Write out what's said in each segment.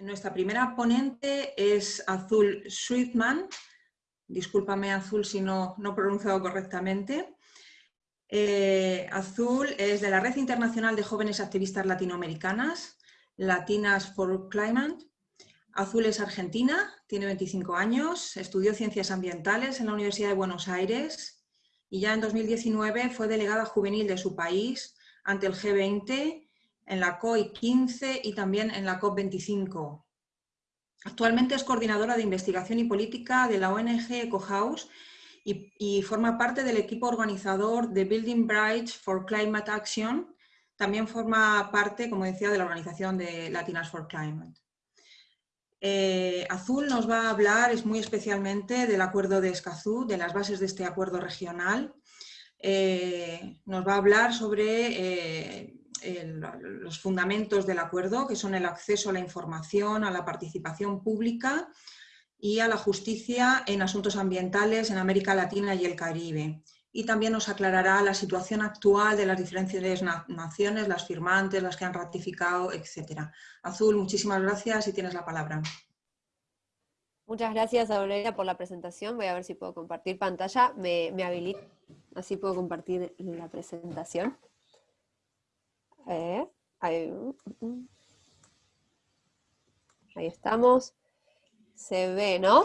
Nuestra primera ponente es Azul Sweetman. Discúlpame, Azul, si no, no he pronunciado correctamente. Eh, Azul es de la Red Internacional de Jóvenes Activistas Latinoamericanas, Latinas for Climate. Azul es argentina, tiene 25 años, estudió Ciencias Ambientales en la Universidad de Buenos Aires y ya en 2019 fue delegada juvenil de su país ante el G20 en la COI 15 y también en la COP 25. Actualmente es coordinadora de investigación y política de la ONG EcoHouse y, y, forma parte del equipo organizador de Building Bridge for Climate Action. También forma parte, como decía, de la organización de Latinas for Climate. Eh, Azul nos va a hablar es muy especialmente del acuerdo de Escazú, de las bases de este acuerdo regional. Eh, nos va a hablar sobre eh, los fundamentos del acuerdo, que son el acceso a la información, a la participación pública y a la justicia en asuntos ambientales en América Latina y el Caribe. Y también nos aclarará la situación actual de las diferentes naciones, las firmantes, las que han ratificado, etc. Azul, muchísimas gracias y tienes la palabra. Muchas gracias, Aurelia, por la presentación. Voy a ver si puedo compartir pantalla. Me, me habilito, así puedo compartir la presentación. Eh, ahí, ahí estamos. Se ve, ¿no?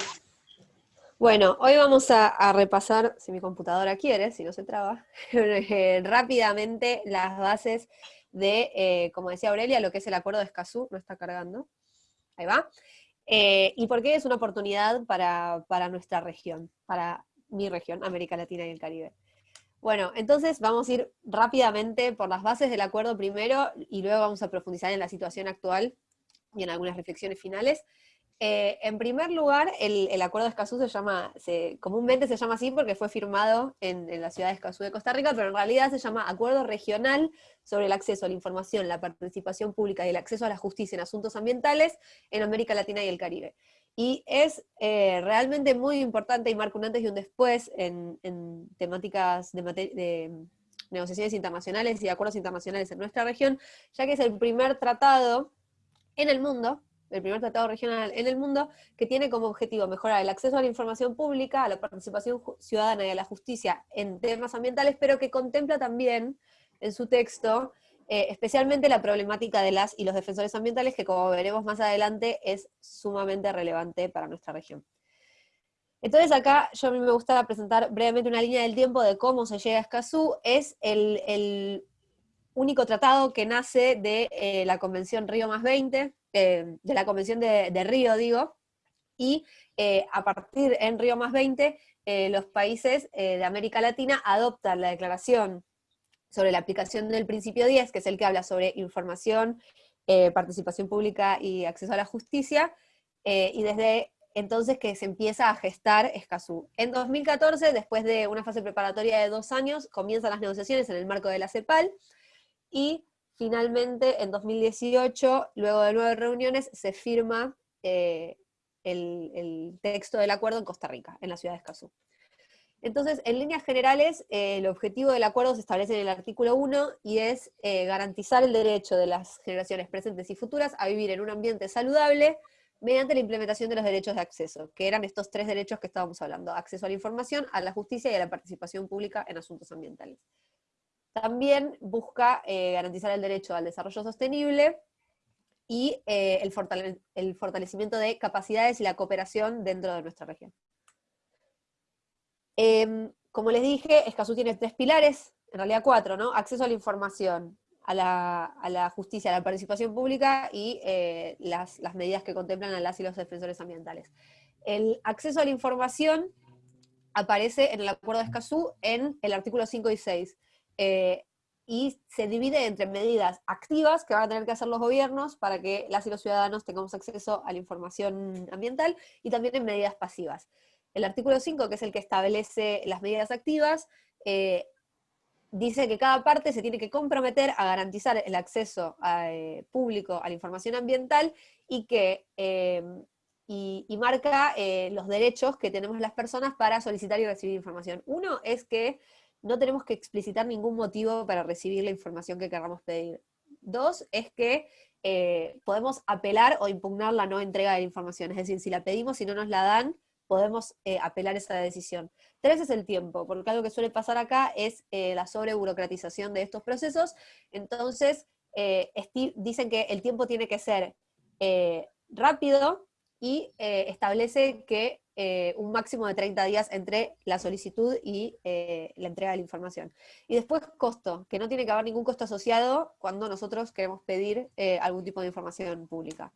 Bueno, hoy vamos a, repasar, si mi computadora quiere, si no se traba, eh, rápidamente las bases de, eh, como decía Aurelia, lo que es el acuerdo de Escazú, no está cargando, ahí va, y por qué es una oportunidad para, para nuestra región, para mi región, América Latina y el Caribe. Bueno, entonces vamos a ir rápidamente por las bases del acuerdo primero, y luego vamos a profundizar en la situación actual y en algunas reflexiones finales. Eh, en primer lugar, el, Acuerdo de Escazú se llama, comúnmente se llama así porque fue firmado en, la ciudad de Escazú de Costa Rica, pero en realidad se llama Acuerdo Regional sobre el acceso a la información, la participación pública y el acceso a la justicia en asuntos ambientales en América Latina y el Caribe. Y es eh, realmente muy importante y marca un antes y un después en, temáticas de, de negociaciones internacionales y acuerdos internacionales en nuestra región, ya que es el primer tratado en el mundo el primer tratado regional en el mundo, que tiene como objetivo mejorar el acceso a la información pública, a la participación ciudadana y a la justicia en temas ambientales, pero que contempla también en su texto eh, especialmente la problemática de las y los defensores ambientales, que como veremos más adelante es sumamente relevante para nuestra región. Entonces acá yo a mí me gusta presentar brevemente una línea del tiempo de cómo se llega a Escazú, es el, único tratado que nace de eh, la Convención Río más 20, eh, de la Convención de, Río, digo, y a partir en Río más 20, eh, los países de América Latina adoptan la declaración sobre la aplicación del principio 10, que es el que habla sobre información, participación pública y acceso a la justicia, y desde entonces que se empieza a gestar Escazú. En 2014, después de una fase preparatoria de dos años, comienzan las negociaciones en el marco de la CEPAL, y Finalmente, en 2018, luego de nueve reuniones, se firma eh, el, texto del acuerdo en Costa Rica, en la ciudad de Escazú. Entonces, en líneas generales, eh, el objetivo del acuerdo se establece en el artículo 1 y es eh, garantizar el derecho de las generaciones presentes y futuras a vivir en un ambiente saludable mediante la implementación de los derechos de acceso, que eran estos tres derechos que estábamos hablando, acceso a la información, a la justicia y a la participación pública en asuntos ambientales. También busca eh, garantizar el derecho al desarrollo sostenible y el, fortalecimiento de capacidades y la cooperación dentro de nuestra región. Em, como les dije, Escazú tiene tres pilares, en realidad cuatro, ¿no? Acceso a la información, a la, justicia, a la participación pública y eh, las, medidas que contemplan a las y los defensores ambientales. El acceso a la información aparece en el Acuerdo de Escazú en el artículo 5 y 6, eh, y se divide entre medidas activas que van a tener que hacer los gobiernos para que las y los ciudadanos tengamos acceso a la información ambiental, y también en medidas pasivas. El artículo 5, que es el que establece las medidas activas, eh, dice que cada parte se tiene que comprometer a garantizar el acceso eh, público a la información ambiental y que y, y, marca los derechos que tenemos las personas para solicitar y recibir información. Uno es que no tenemos que explicitar ningún motivo para recibir la información que queramos pedir. Dos, es que eh, podemos apelar o impugnar la no entrega de la información. Es decir, si la pedimos y no nos la dan, podemos eh, apelar esa decisión. Tres es el tiempo, porque algo que suele pasar acá es eh, la sobreburocratización de estos procesos. Entonces, dicen que el tiempo tiene que ser rápido y establece que eh, un máximo de 30 días entre la solicitud y eh, la entrega de la información. Y después costo, que no tiene que haber ningún costo asociado cuando nosotros queremos pedir eh, algún tipo de información pública.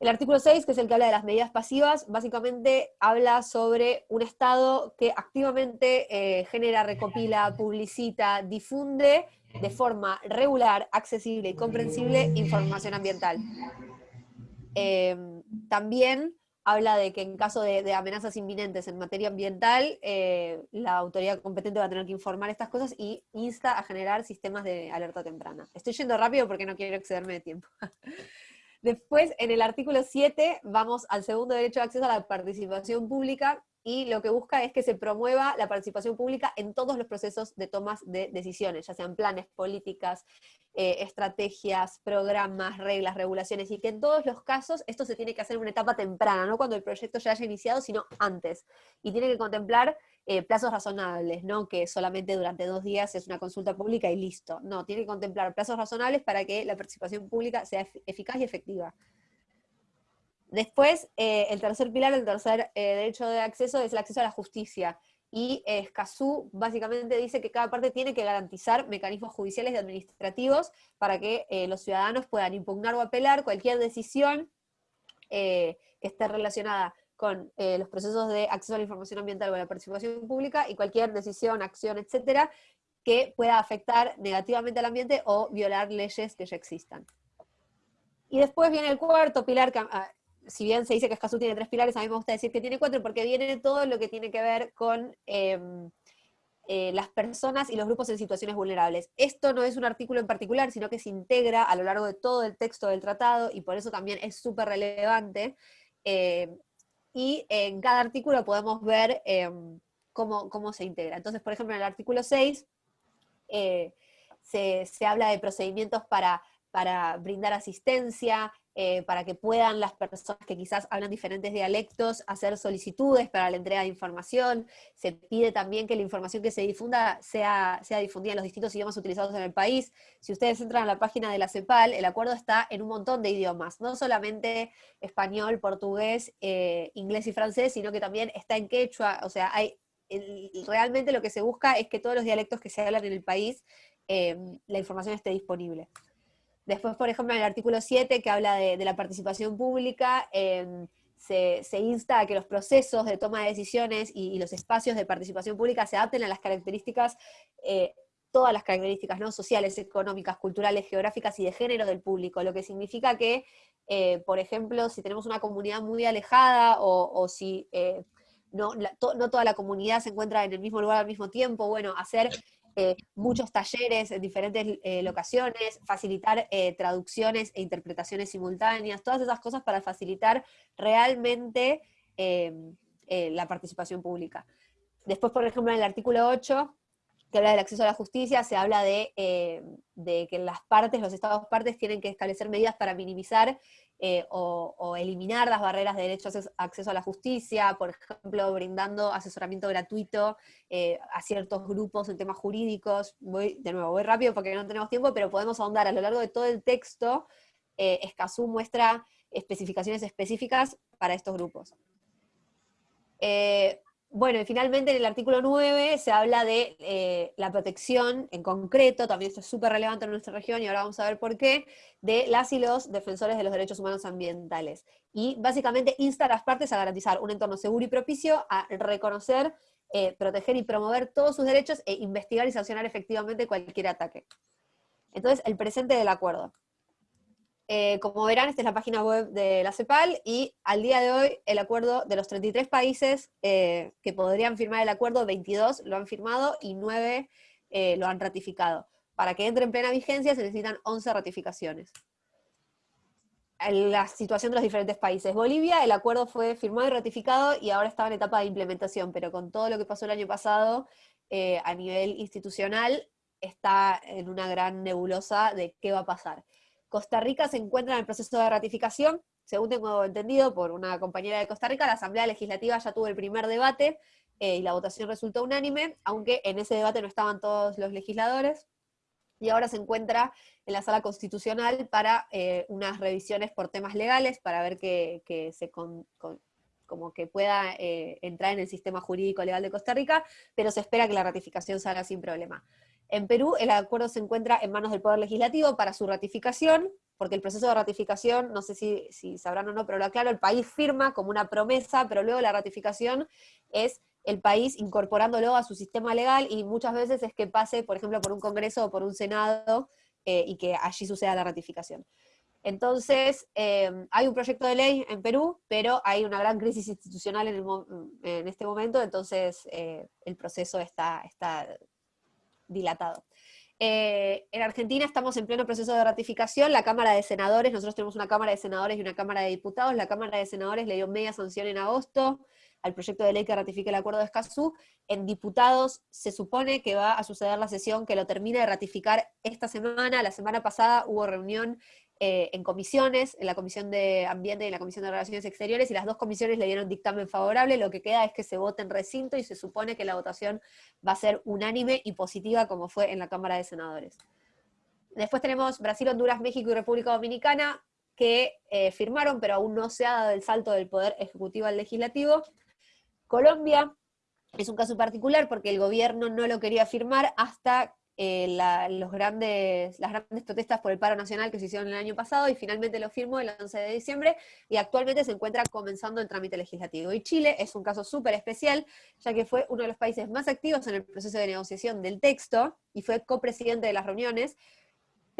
El artículo 6, que es el que habla de las medidas pasivas, básicamente habla sobre un Estado que activamente genera, recopila, publicita, difunde de forma regular, accesible y comprensible información ambiental. también habla de que en caso de, amenazas inminentes en materia ambiental, eh, la autoridad competente va a tener que informar estas cosas y insta a generar sistemas de alerta temprana. Estoy yendo rápido porque no quiero excederme de tiempo. Después, en el artículo 7, vamos al segundo derecho de acceso a la participación pública, y lo que busca es que se promueva la participación pública en todos los procesos de tomas de decisiones, ya sean planes, políticas, eh, estrategias, programas, reglas, regulaciones, y que en todos los casos esto se tiene que hacer en una etapa temprana, no cuando el proyecto ya haya iniciado, sino antes. Y tiene que contemplar eh, plazos razonables, no que solamente durante dos días es una consulta pública y listo. No, tiene que contemplar plazos razonables para que la participación pública sea eficaz y efectiva. Después, eh, el tercer pilar, el tercer eh, derecho de acceso es el acceso a la justicia. Y Escazú básicamente dice que cada parte tiene que garantizar mecanismos judiciales y administrativos para que eh, los ciudadanos puedan impugnar o apelar cualquier decisión que esté relacionada con los procesos de acceso a la información ambiental o a la participación pública y cualquier decisión, acción, etcétera, que pueda afectar negativamente al ambiente o violar leyes que ya existan. Y después viene el cuarto pilar, que ah, si bien se dice que Escazú tiene tres pilares, a mí me gusta decir que tiene cuatro, porque viene todo lo que tiene que ver con em, eh, las personas y los grupos en situaciones vulnerables. Esto no es un artículo en particular, sino que se integra a lo largo de todo el texto del tratado, y por eso también es súper relevante. Em, y en cada artículo podemos ver em, cómo, se integra. Entonces, por ejemplo, en el artículo 6 eh, se, se habla de procedimientos para para brindar asistencia, eh, para que puedan las personas que quizás hablan diferentes dialectos hacer solicitudes para la entrega de información. Se pide también que la información que se difunda sea, sea difundida en los distintos idiomas utilizados en el país. Si ustedes entran a la página de la CEPAL, el acuerdo está en un montón de idiomas, no solamente español, portugués, eh, inglés y francés, sino que también está en quechua, o sea, hay, realmente lo que se busca es que todos los dialectos que se hablan en el país, eh, la información esté disponible. Después, por ejemplo, en el artículo 7, que habla de, la participación pública, em, se, insta a que los procesos de toma de decisiones y, los espacios de participación pública se adapten a las características, eh, todas las características ¿no? sociales, económicas, culturales, geográficas y de género del público, lo que significa que, eh, por ejemplo, si tenemos una comunidad muy alejada o, si eh, no, no toda la comunidad se encuentra en el mismo lugar al mismo tiempo, bueno, hacer eh, muchos talleres en diferentes eh, locaciones, facilitar eh, traducciones e interpretaciones simultáneas, todas esas cosas para facilitar realmente la participación pública. Después, por ejemplo, en el artículo 8, que habla del acceso a la justicia, se habla de, de que las partes, los estados partes, tienen que establecer medidas para minimizar eh, o, eliminar las barreras de derecho a acceso a la justicia, por ejemplo, brindando asesoramiento gratuito eh, a ciertos grupos en temas jurídicos. Voy, de nuevo, voy rápido porque no tenemos tiempo, pero podemos ahondar a lo largo de todo el texto. Eh, Escazú muestra especificaciones específicas para estos grupos. Eh, bueno, y finalmente en el artículo 9 se habla de eh, la protección en concreto, también esto es súper relevante en nuestra región y ahora vamos a ver por qué, de las y los defensores de los derechos humanos ambientales. Y básicamente insta a las partes a garantizar un entorno seguro y propicio, a reconocer, eh, proteger y promover todos sus derechos e investigar y sancionar efectivamente cualquier ataque. Entonces, el presente del acuerdo. Eh, como verán, esta es la página web de la CEPAL y al día de hoy el acuerdo de los 33 países eh, que podrían firmar el acuerdo, 22 lo han firmado y 9 eh, lo han ratificado. Para que entre en plena vigencia se necesitan 11 ratificaciones. La situación de los diferentes países. Bolivia, el acuerdo fue firmado y ratificado y ahora estaba en etapa de implementación, pero con todo lo que pasó el año pasado a nivel institucional está en una gran nebulosa de qué va a pasar. Costa Rica se encuentra en el proceso de ratificación, según tengo entendido por una compañera de Costa Rica, la Asamblea Legislativa ya tuvo el primer debate eh, y la votación resultó unánime, aunque en ese debate no estaban todos los legisladores, y ahora se encuentra en la sala constitucional para eh, unas revisiones por temas legales, para ver que, se como que pueda eh, entrar en el sistema jurídico legal de Costa Rica, pero se espera que la ratificación salga sin problema. En Perú el acuerdo se encuentra en manos del Poder Legislativo para su ratificación, porque el proceso de ratificación, no sé si, sabrán o no, pero lo aclaro, el país firma como una promesa, pero luego la ratificación es el país incorporándolo a su sistema legal y muchas veces es que pase, por ejemplo, por un Congreso o por un Senado eh, y que allí suceda la ratificación. Entonces, em, hay un proyecto de ley en Perú, pero hay una gran crisis institucional en, este momento, entonces eh, el proceso está, está dilatado. Eh, en Argentina estamos en pleno proceso de ratificación, la Cámara de Senadores, nosotros tenemos una Cámara de Senadores y una Cámara de Diputados, la Cámara de Senadores le dio media sanción en agosto, al proyecto de ley que ratifique el acuerdo de Escazú. En diputados se supone que va a suceder la sesión que lo termine de ratificar esta semana. La semana pasada hubo reunión eh, en comisiones, en la Comisión de Ambiente y en la Comisión de Relaciones Exteriores, y las dos comisiones le dieron dictamen favorable. Lo que queda es que se vote en recinto y se supone que la votación va a ser unánime y positiva como fue en la Cámara de Senadores. Después tenemos Brasil, Honduras, México y República Dominicana, que eh, firmaron, pero aún no se ha dado el salto del Poder Ejecutivo al Legislativo. Colombia es un caso particular porque el gobierno no lo quería firmar hasta eh, los grandes, las grandes protestas por el paro nacional que se hicieron el año pasado y finalmente lo firmó el 11 de diciembre y actualmente se encuentra comenzando el trámite legislativo. Y Chile es un caso súper especial, ya que fue uno de los países más activos en el proceso de negociación del texto y fue copresidente de las reuniones,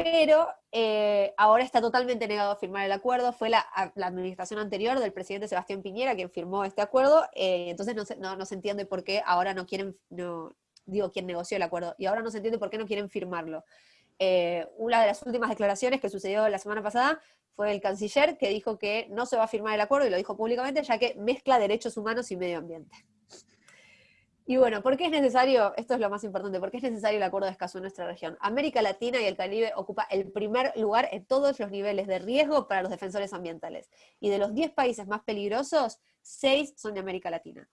pero eh, ahora está totalmente negado a firmar el acuerdo. Fue la, administración anterior del presidente Sebastián Piñera quien firmó este acuerdo, eh, entonces no se, no, se, entiende por qué ahora no quieren, no, digo, quien negoció el acuerdo, y ahora no se entiende por qué no quieren firmarlo. Eh, una de las últimas declaraciones que sucedió la semana pasada fue el canciller que dijo que no se va a firmar el acuerdo, y lo dijo públicamente, ya que mezcla derechos humanos y medio ambiente. Y bueno, ¿por qué es necesario, esto es lo más importante, por qué es necesario el acuerdo de Escazú en nuestra región? América Latina y el Caribe ocupa el primer lugar en todos los niveles de riesgo para los defensores ambientales. Y de los 10 países más peligrosos, 6 son de América Latina.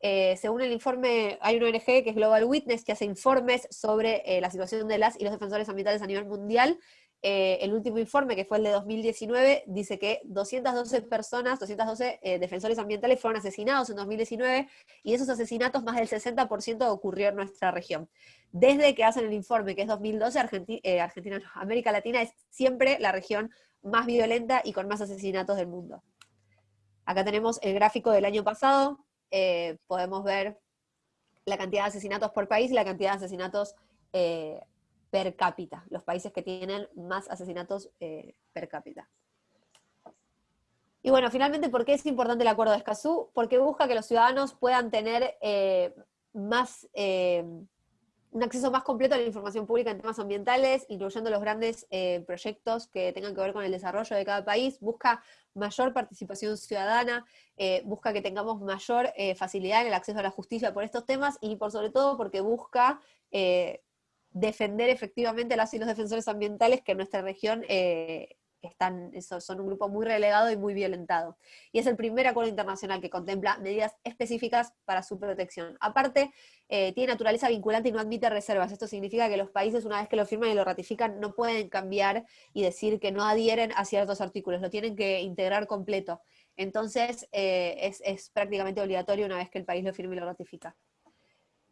Eh, según el informe, hay una ONG que es Global Witness, que hace informes sobre eh, la situación de las y los defensores ambientales a nivel mundial, eh, el último informe, que fue el de 2019, dice que 212 personas, 212 eh, defensores ambientales fueron asesinados en 2019, y esos asesinatos más del 60% ocurrió en nuestra región. Desde que hacen el informe, que es 2012, eh, Argentina, América Latina es siempre la región más violenta y con más asesinatos del mundo. Acá tenemos el gráfico del año pasado, podemos ver la cantidad de asesinatos por país y la cantidad de asesinatos per cápita, los países que tienen más asesinatos eh, per cápita. Y bueno, finalmente, ¿por qué es importante el acuerdo de Escazú? Porque busca que los ciudadanos puedan tener eh, más, eh, un acceso más completo a la información pública en temas ambientales, incluyendo los grandes proyectos que tengan que ver con el desarrollo de cada país, busca mayor participación ciudadana, busca que tengamos mayor facilidad en el acceso a la justicia por estos temas, y por sobre todo porque busca defender efectivamente las y los defensores ambientales que en nuestra región eh, están, son un grupo muy relegado y muy violentado. Y es el primer acuerdo internacional que contempla medidas específicas para su protección. Aparte, eh, tiene naturaleza vinculante y no admite reservas. Esto significa que los países, una vez que lo firman y lo ratifican, no pueden cambiar y decir que no adhieren a ciertos artículos, lo tienen que integrar completo. Entonces, eh, es, es prácticamente obligatorio una vez que el país lo firme y lo ratifica.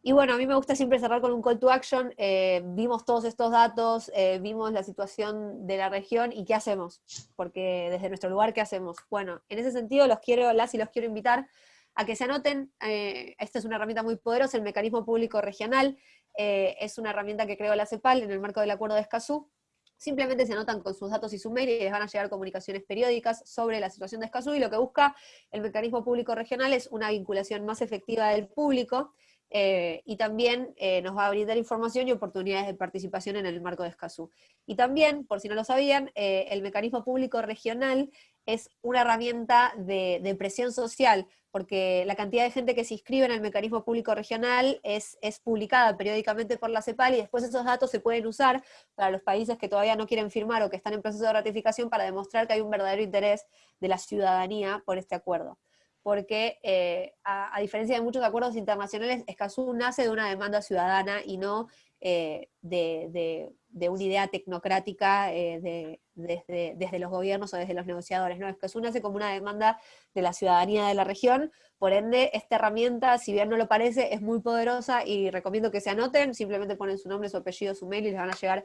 Y bueno, a mí me gusta siempre cerrar con un call to action. Eh, vimos todos estos datos, eh, vimos la situación de la región y qué hacemos. Porque desde nuestro lugar, ¿qué hacemos? Bueno, en ese sentido los quiero, las y los quiero invitar a que se anoten, eh, esta es una herramienta muy poderosa, el mecanismo público regional, es una herramienta que creó la CEPAL en el marco del acuerdo de Escazú, simplemente se anotan con sus datos y su mail y les van a llegar comunicaciones periódicas sobre la situación de Escazú y lo que busca el mecanismo público regional es una vinculación más efectiva del público eh, y también eh, nos va a brindar información y oportunidades de participación en el marco de Escazú. Y también, por si no lo sabían, eh, el mecanismo público regional es una herramienta de, presión social, porque la cantidad de gente que se inscribe en el mecanismo público regional es, es, publicada periódicamente por la CEPAL y después esos datos se pueden usar para los países que todavía no quieren firmar o que están en proceso de ratificación para demostrar que hay un verdadero interés de la ciudadanía por este acuerdo porque eh, a, diferencia de muchos acuerdos internacionales, Escazú nace de una demanda ciudadana y no eh, de, una idea tecnocrática eh, desde, los gobiernos o desde los negociadores. ¿no? Escazú nace como una demanda de la ciudadanía de la región, por ende, esta herramienta, si bien no lo parece, es muy poderosa y recomiendo que se anoten, simplemente ponen su nombre, su apellido, su mail y les van a llegar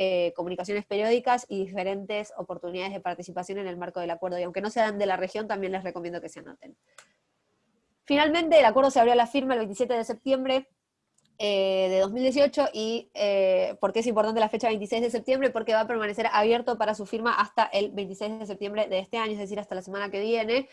eh, comunicaciones periódicas y diferentes oportunidades de participación en el marco del acuerdo. Y aunque no sean de la región, también les recomiendo que se anoten. Finalmente, el acuerdo se abrió a la firma el 27 de septiembre eh, de 2018 y eh, ¿por qué es importante la fecha 26 de septiembre? Porque va a permanecer abierto para su firma hasta el 26 de septiembre de este año, es decir, hasta la semana que viene.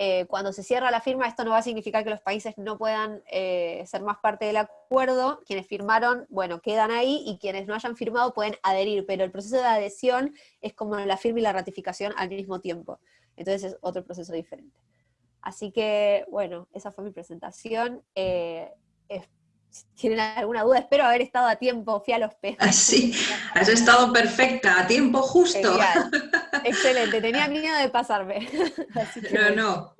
Eh, cuando se cierra la firma, esto no va a significar que los países no puedan eh, ser más parte del acuerdo. Quienes firmaron, bueno, quedan ahí y quienes no hayan firmado pueden adherir, pero el proceso de adhesión es como la firma y la ratificación al mismo tiempo. Entonces es otro proceso diferente. Así que, bueno, esa fue mi presentación. Eh, si tienen alguna duda, espero haber estado a tiempo, fui a los peces. Sí, has estado perfecta, a tiempo justo. Excelente, tenía miedo de pasarme. no, no,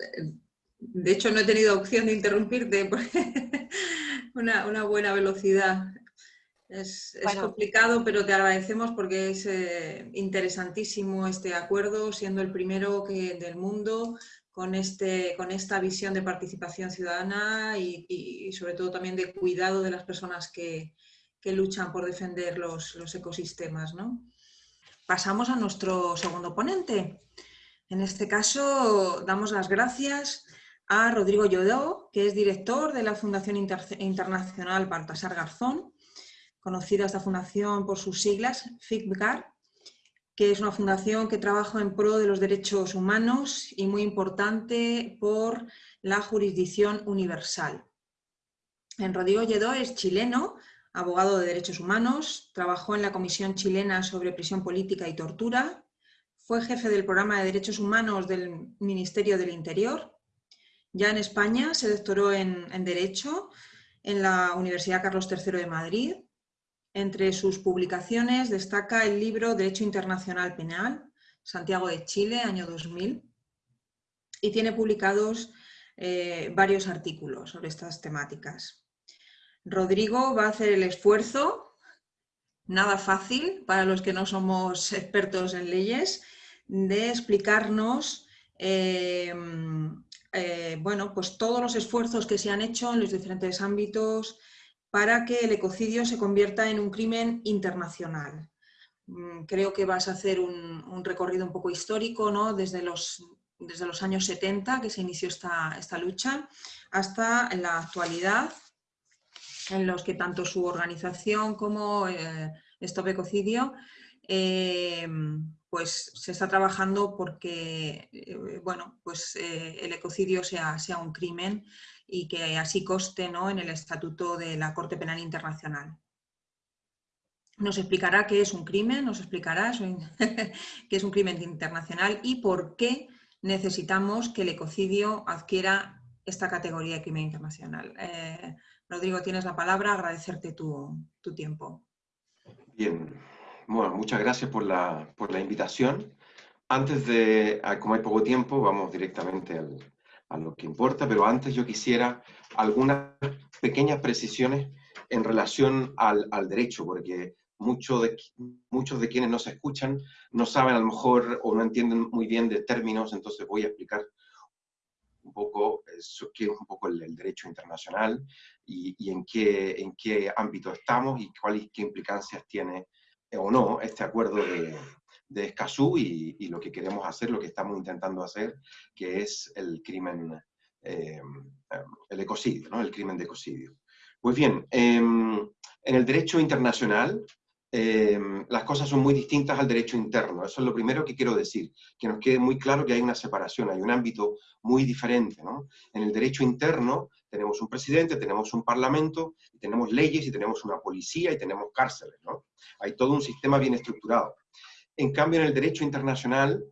de hecho no he tenido opción de interrumpirte, porque una, buena velocidad. Es, complicado, pero te agradecemos porque es eh, interesantísimo este acuerdo, siendo el primero que, del mundo con, este, con esta visión de participación ciudadana y, sobre todo también de cuidado de las personas que, luchan por defender los, ecosistemas. Pasamos a nuestro segundo ponente. En este caso damos las gracias a Rodrigo Llodó, que es director de la Fundación Internacional Baltasar Garzón, conocida esta fundación por sus siglas, FICBGAR, que es una fundación que trabaja en pro de los derechos humanos y muy importante por la jurisdicción universal. En Rodrigo Lledó es chileno, abogado de derechos humanos, trabajó en la Comisión Chilena sobre Prisión Política y Tortura, fue jefe del programa de derechos humanos del Ministerio del Interior. Ya en España se doctoró en, en Derecho en la Universidad Carlos III de Madrid entre sus publicaciones destaca el libro Derecho Internacional Penal, Santiago de Chile, año 2000, y tiene publicados eh, varios artículos sobre estas temáticas. Rodrigo va a hacer el esfuerzo, nada fácil para los que no somos expertos en leyes, de explicarnos eh, eh, bueno, pues todos los esfuerzos que se han hecho en los diferentes ámbitos para que el ecocidio se convierta en un crimen internacional. Mm, creo que vas a hacer un, recorrido un poco histórico, ¿no? desde, los, desde los años 70 que se inició esta, esta lucha hasta la actualidad, en los que tanto su organización como eh, Stop Ecocidio eh, pues se está trabajando porque eh, bueno, pues, eh, el ecocidio sea, sea un crimen y que así coste ¿no? en el Estatuto de la Corte Penal Internacional. Nos explicará qué es un crimen, nos explicará qué es un crimen internacional y por qué necesitamos que el ecocidio adquiera esta categoría de crimen internacional. Eh, Rodrigo, tienes la palabra, agradecerte tu, tu tiempo. Bien, bueno, muchas gracias por la, por la invitación. Antes de, como hay poco tiempo, vamos directamente al, a lo que importa, pero antes yo quisiera algunas pequeñas precisiones en relación al, al derecho, porque muchos de, muchos de quienes nos escuchan no saben a lo mejor o no entienden muy bien de términos, entonces voy a explicar un poco qué es un poco el, derecho internacional y, y, en, qué, en qué ámbito estamos y cuáles qué implicancias tiene o no este acuerdo de, de Escazú y, lo que queremos hacer, lo que estamos intentando hacer, que es el crimen, eh, el ecocidio, ¿no? el crimen de ecocidio. Pues bien, em, en el derecho internacional las cosas son muy distintas al derecho interno. Eso es lo primero que quiero decir, que nos quede muy claro que hay una separación, hay un ámbito muy diferente. ¿no? En el derecho interno tenemos un presidente, tenemos un parlamento, tenemos leyes y tenemos una policía y tenemos cárceles. ¿no? Hay todo un sistema bien estructurado. En cambio, en el derecho internacional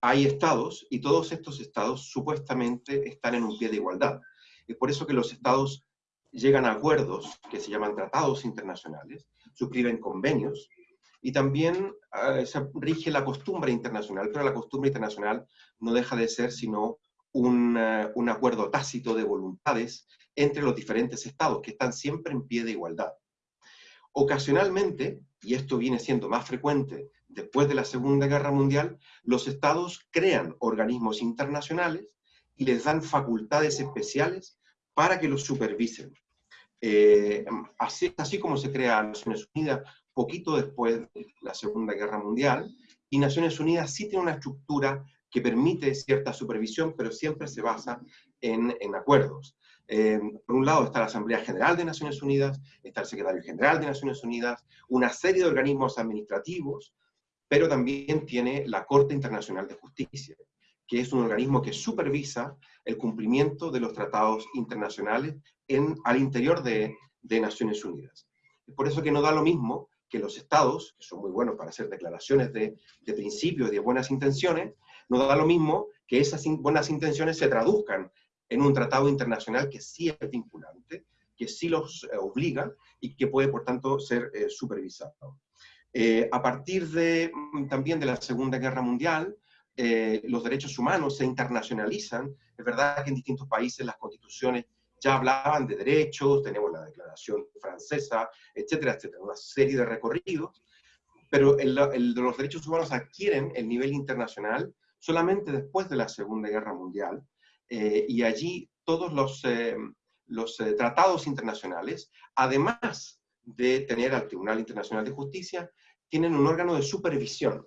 hay estados y todos estos estados supuestamente están en un pie de igualdad. Es por eso que los estados llegan a acuerdos que se llaman tratados internacionales, suscriben convenios y también eh, se rige la costumbre internacional, pero la costumbre internacional no deja de ser sino un, eh, un acuerdo tácito de voluntades entre los diferentes estados que están siempre en pie de igualdad. Ocasionalmente, y esto viene siendo más frecuente después de la Segunda Guerra Mundial, los estados crean organismos internacionales y les dan facultades especiales para que los supervisen. Eh, así, así como se crea Naciones Unidas poquito después de la Segunda Guerra Mundial, y Naciones Unidas sí tiene una estructura que permite cierta supervisión, pero siempre se basa en, en acuerdos. Eh, por un lado está la Asamblea General de Naciones Unidas, está el Secretario General de Naciones Unidas, una serie de organismos administrativos, pero también tiene la Corte Internacional de Justicia, que es un organismo que supervisa el cumplimiento de los tratados internacionales en, al interior de, de Naciones Unidas. Es por eso que no da lo mismo que los estados, que son muy buenos para hacer declaraciones de, de principios de buenas intenciones, no da lo mismo que esas buenas intenciones se traduzcan en un tratado internacional que sí es vinculante, que sí los eh, obliga y que puede, por tanto, ser eh, supervisado. Eh, a partir de, mm, también de la Segunda Guerra Mundial, los derechos humanos se internacionalizan. Es verdad que en distintos países las constituciones ya hablaban de derechos, tenemos la Declaración Francesa, etcétera, etcétera, una serie de recorridos, pero el, el, los derechos humanos adquieren el nivel internacional solamente después de la Segunda Guerra Mundial, eh, y allí todos los, eh, los eh, tratados internacionales, además de tener al Tribunal Internacional de Justicia, tienen un órgano de supervisión,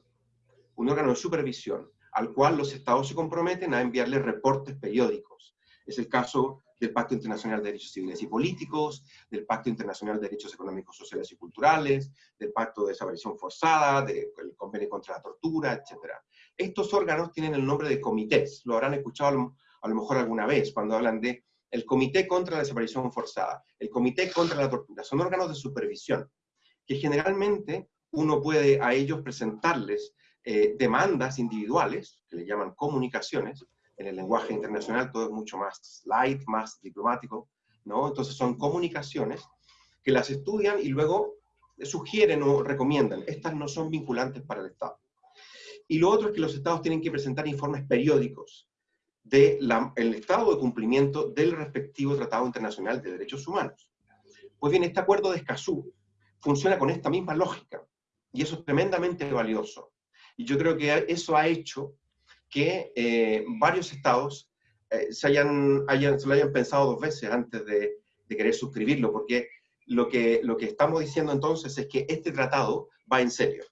un órgano de supervisión al cual los estados se comprometen a enviarle reportes periódicos. Es el caso del Pacto Internacional de Derechos Civiles y Políticos, del Pacto Internacional de Derechos Económicos, Sociales y Culturales, del Pacto de Desaparición Forzada, del Convenio contra la Tortura, etc. Estos órganos tienen el nombre de comités, lo habrán escuchado a lo mejor alguna vez cuando hablan de el Comité contra la Desaparición Forzada, el Comité contra la Tortura. Son órganos de supervisión que generalmente uno puede a ellos presentarles eh, demandas individuales, que le llaman comunicaciones, en el lenguaje internacional todo es mucho más light, más diplomático, ¿no? Entonces son comunicaciones que las estudian y luego sugieren o recomiendan. Estas no son vinculantes para el Estado. Y lo otro es que los Estados tienen que presentar informes periódicos del estado de cumplimiento del respectivo Tratado Internacional de Derechos Humanos. Pues bien, este acuerdo de Escazú funciona con esta misma lógica, y eso es tremendamente valioso. Y yo creo que eso ha hecho que eh, varios estados eh, se, hayan, hayan, se lo hayan pensado dos veces antes de, de, querer suscribirlo, porque lo que, lo que estamos diciendo entonces es que este tratado va en serio.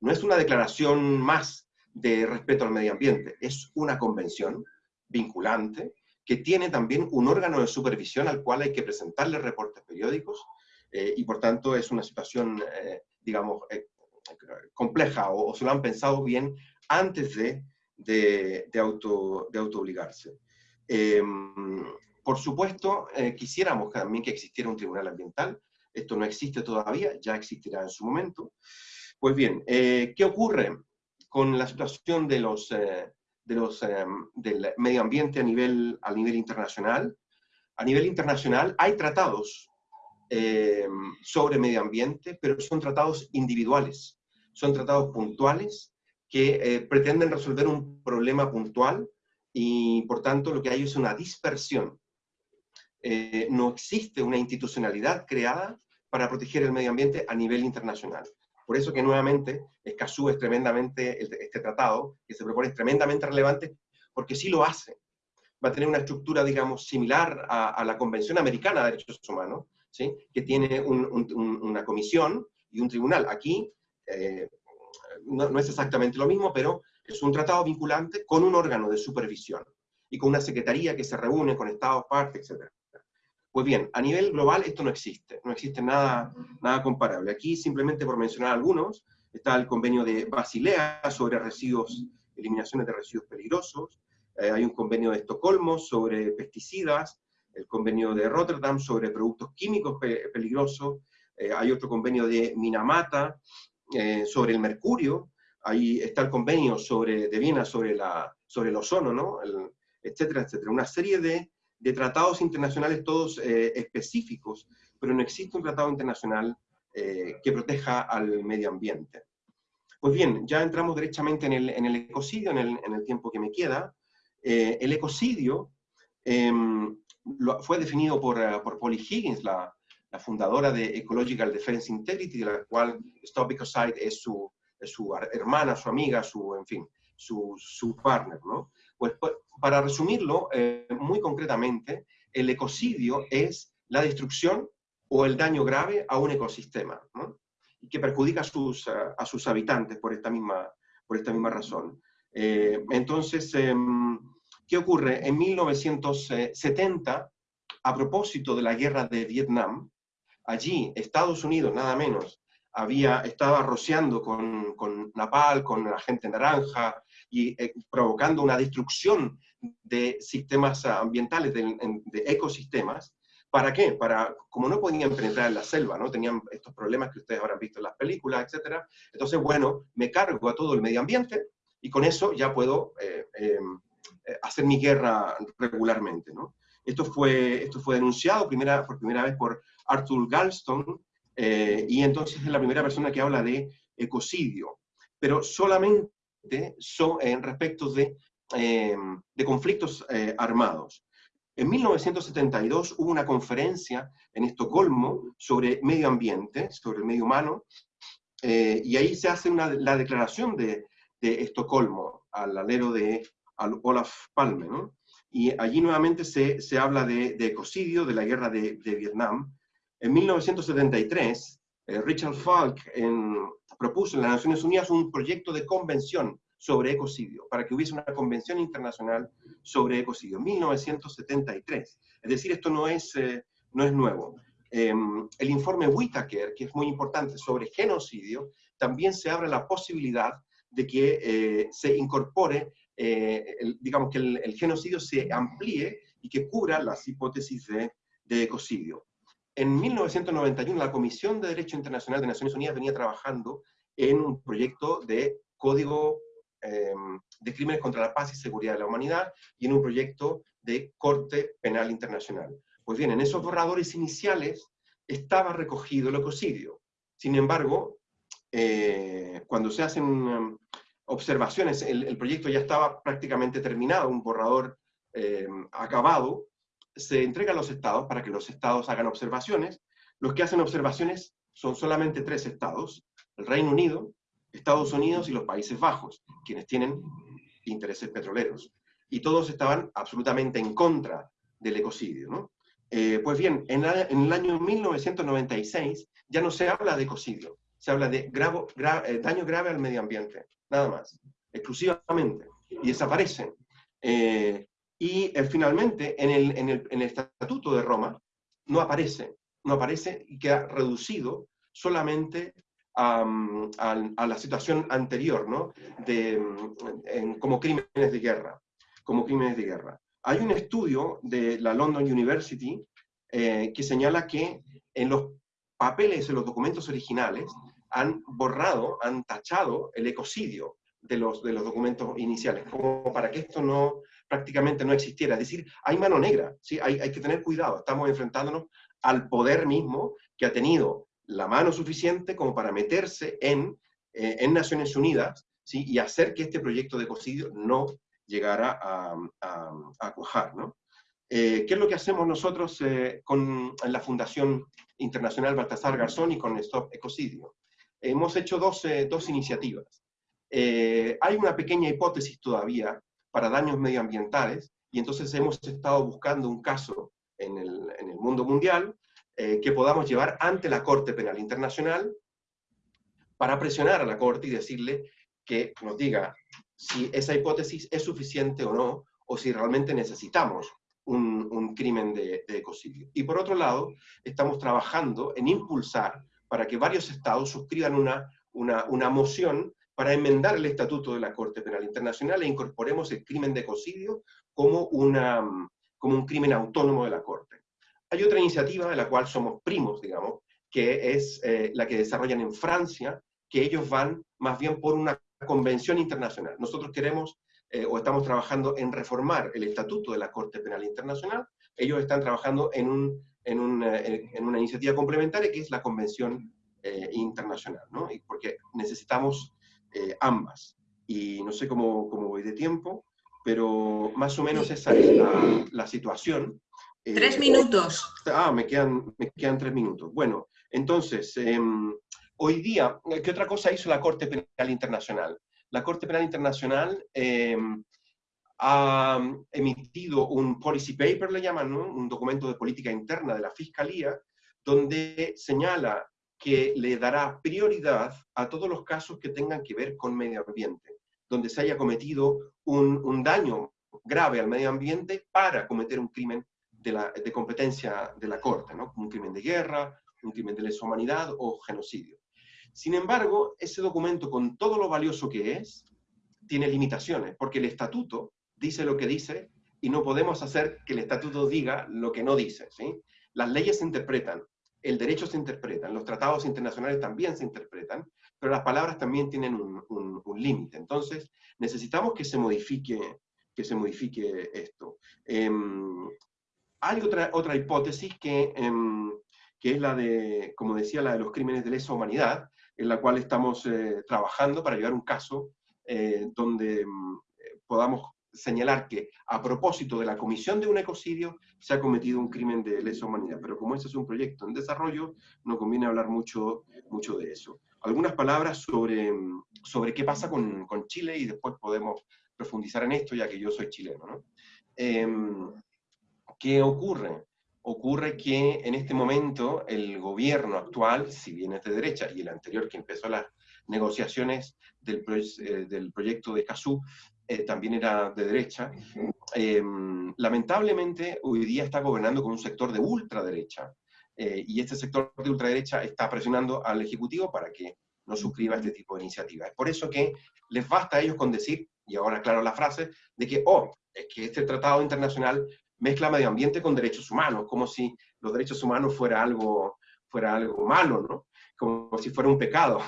No es una declaración más de respeto al medio ambiente, es una convención vinculante, que tiene también un órgano de supervisión al cual hay que presentarle reportes periódicos, eh, y por tanto es una situación, eh, digamos, eh, compleja, o, se lo han pensado bien antes de, de, auto, de obligarse. Em, por supuesto, quisiéramos también que existiera un tribunal ambiental, esto no existe todavía, ya existirá en su momento. Pues bien, ¿qué ocurre con la situación de los, de los, em, del medio ambiente a nivel, a nivel internacional. A nivel internacional hay tratados em, sobre medio ambiente, pero son tratados individuales, son tratados puntuales que eh, pretenden resolver un problema puntual y por tanto lo que hay es una dispersión. Eh, no existe una institucionalidad creada para proteger el medio ambiente a nivel internacional. Por eso que nuevamente Escazú es tremendamente, este tratado que se propone es tremendamente relevante, porque sí lo hace. Va a tener una estructura, digamos, similar a, la Convención Americana de Derechos Humanos, ¿sí? que tiene una comisión y un tribunal. Aquí eh, no, es exactamente lo mismo, pero es un tratado vinculante con un órgano de supervisión y con una secretaría que se reúne con estados, partes, etc. Pues bien, a nivel global esto no existe, no existe nada, nada comparable. Aquí, simplemente por mencionar algunos, está el convenio de Basilea sobre residuos, eliminaciones de residuos peligrosos, eh, hay un convenio de Estocolmo sobre pesticidas, el convenio de Rotterdam sobre productos químicos peligrosos, eh, hay otro convenio de Minamata eh, sobre el mercurio, ahí está el convenio sobre, de Viena sobre, la, sobre el ozono, ¿no? etcétera, etcétera. Una serie de, de tratados internacionales todos eh, específicos, pero no existe un tratado internacional que proteja al medio ambiente. Pues bien, ya entramos derechamente en el, en el ecocidio, en el, en el, tiempo que me queda. El ecocidio em, fue definido por, por Polly Higgins, la, la, fundadora de Ecological Defense Integrity, de la cual Stop Ecocide es su, es su hermana, su amiga, su, en fin, su, su partner, ¿no? Pues, pues para resumirlo eh, muy concretamente, el ecocidio es la destrucción o el daño grave a un ecosistema, y que perjudica a sus, a, sus habitantes por esta misma, por esta misma razón. Eh, entonces, em, ¿qué ocurre? En 1970, a propósito de la guerra de Vietnam, allí Estados Unidos, nada menos, había, estaba rociando con, con napal, con la gente naranja, y eh, provocando una destrucción de sistemas ambientales, de, ecosistemas. ¿Para qué? Para, como no podían penetrar en la selva, ¿no? Tenían estos problemas que ustedes habrán visto en las películas, etc. Entonces, bueno, me cargo a todo el medio ambiente y con eso ya puedo eh, eh, hacer mi guerra regularmente, ¿no? Esto fue, esto fue denunciado primera, por primera vez por Arthur Galston, y entonces es la primera persona que habla de ecocidio, pero solamente son, en respecto de, de conflictos eh, armados. En 1972 hubo una conferencia en Estocolmo sobre medio ambiente, sobre el medio humano, eh, y ahí se hace una, la declaración de, de, Estocolmo al alero de Olaf Palme, ¿no? Y allí nuevamente se, se habla de, de, ecocidio, de la guerra de, de Vietnam. En 1973, eh, Richard Falk propuso en las Naciones Unidas un proyecto de convención sobre ecocidio, para que hubiese una convención internacional sobre ecocidio, 1973. Es decir, esto no es, eh, no es nuevo. Em, el informe Whitaker, que es muy importante sobre genocidio, también se abre la posibilidad de que eh, se incorpore, eh, digamos que el, genocidio se amplíe y que cubra las hipótesis de, de ecocidio. En 1991, la Comisión de Derecho Internacional de Naciones Unidas venía trabajando en un proyecto de código em, de crímenes contra la paz y seguridad de la humanidad y en un proyecto de Corte Penal Internacional. Pues bien, en esos borradores iniciales estaba recogido el ecocidio. Sin embargo, eh, cuando se hacen em, observaciones, el, proyecto ya estaba prácticamente terminado, un borrador em, acabado, se entrega a los estados para que los estados hagan observaciones. Los que hacen observaciones son solamente tres estados, el Reino Unido, Estados Unidos y los Países Bajos, quienes tienen intereses petroleros. Y todos estaban absolutamente en contra del ecocidio. Eh, pues bien, en, el año 1996 ya no se habla de ecocidio, se habla de eh, daño grave al medio ambiente, nada más, exclusivamente, y desaparecen. Eh, y finalmente, en el, en el Estatuto de Roma, no aparece, no aparece y queda reducido solamente a, la situación anterior, ¿no? De, como crímenes de guerra, como crímenes de guerra. Hay un estudio de la London University eh, que señala que en los papeles, en los documentos originales, han borrado, han tachado el ecocidio de los, de los documentos iniciales, como para que esto no prácticamente no existiera. Es decir, hay mano negra, ¿sí? hay, hay que tener cuidado, estamos enfrentándonos al poder mismo que ha tenido la mano suficiente como para meterse en, eh, en Naciones Unidas ¿sí? y hacer que este proyecto de ecocidio no llegara a, a, cuajar. ¿no? Eh, ¿Qué es lo que hacemos nosotros eh, con la Fundación Internacional Baltasar Garzón y con Stop Ecocidio? Hemos hecho dos, dos iniciativas. hay una pequeña hipótesis todavía para daños medioambientales y entonces hemos estado buscando un caso en el, en el mundo mundial eh, que podamos llevar ante la Corte Penal Internacional para presionar a la Corte y decirle que nos diga si esa hipótesis es suficiente o no, o si realmente necesitamos un, crimen de, ecocidio. Y por otro lado, estamos trabajando en impulsar para que varios estados suscriban una, una, una moción para enmendar el estatuto de la Corte Penal Internacional e incorporemos el crimen de ecocidio como, una, como un crimen autónomo de la Corte. Hay otra iniciativa de la cual somos primos, digamos, que es eh, la que desarrollan en Francia, que ellos van más bien por una convención internacional. Nosotros queremos eh, o estamos trabajando en reformar el estatuto de la Corte Penal Internacional. Ellos están trabajando en, un, en, una iniciativa complementaria que es la Convención eh, Internacional, ¿no? porque necesitamos eh, ambas. Y no sé cómo, cómo, voy de tiempo, pero más o menos esa es la, la situación. Tres minutos. Ah, me quedan, me quedan tres minutos. Bueno, entonces, em, hoy día, ¿qué otra cosa hizo la Corte Penal Internacional? la Corte Penal Internacional em, ha emitido un policy paper, le llaman, un documento de política interna de la Fiscalía, donde señala que le dará prioridad a todos los casos que tengan que ver con medio ambiente, donde se haya cometido un, daño grave al medio ambiente para cometer un crimen de, la, de competencia de la Corte, ¿no? un crimen de guerra, un crimen de lesa humanidad o genocidio. Sin embargo, ese documento, con todo lo valioso que es, tiene limitaciones, porque el estatuto dice lo que dice y no podemos hacer que el estatuto diga lo que no dice. Las leyes se interpretan, el derecho se interpreta, los tratados internacionales también se interpretan, pero las palabras también tienen un, límite. Entonces, necesitamos que se modifique, que se modifique esto. Em, hay otra, otra hipótesis que, em, que es la de, como decía, la de los crímenes de lesa humanidad, en la cual estamos eh, trabajando para llevar un caso eh, donde mm, podamos señalar que a propósito de la comisión de un ecocidio se ha cometido un crimen de lesa humanidad. Pero como este es un proyecto en desarrollo, no conviene hablar mucho, mucho de eso. Algunas palabras sobre, sobre qué pasa con, con Chile y después podemos profundizar en esto, ya que yo soy chileno. ¿no? Em, ¿Qué ocurre? ocurre que en este momento el gobierno actual, si bien es de derecha, y el anterior que empezó las negociaciones del, eh, del proyecto de CASU, eh, también era de derecha, em, lamentablemente hoy día está gobernando con un sector de ultraderecha, eh, y este sector de ultraderecha está presionando al Ejecutivo para que no suscriba este tipo de iniciativas. Es por eso que les basta a ellos con decir, y ahora claro la frase, de que, oh, es que este tratado internacional mezcla medio ambiente con derechos humanos, como si los derechos humanos fuera algo, fuera algo malo, ¿no? Como si fuera un pecado.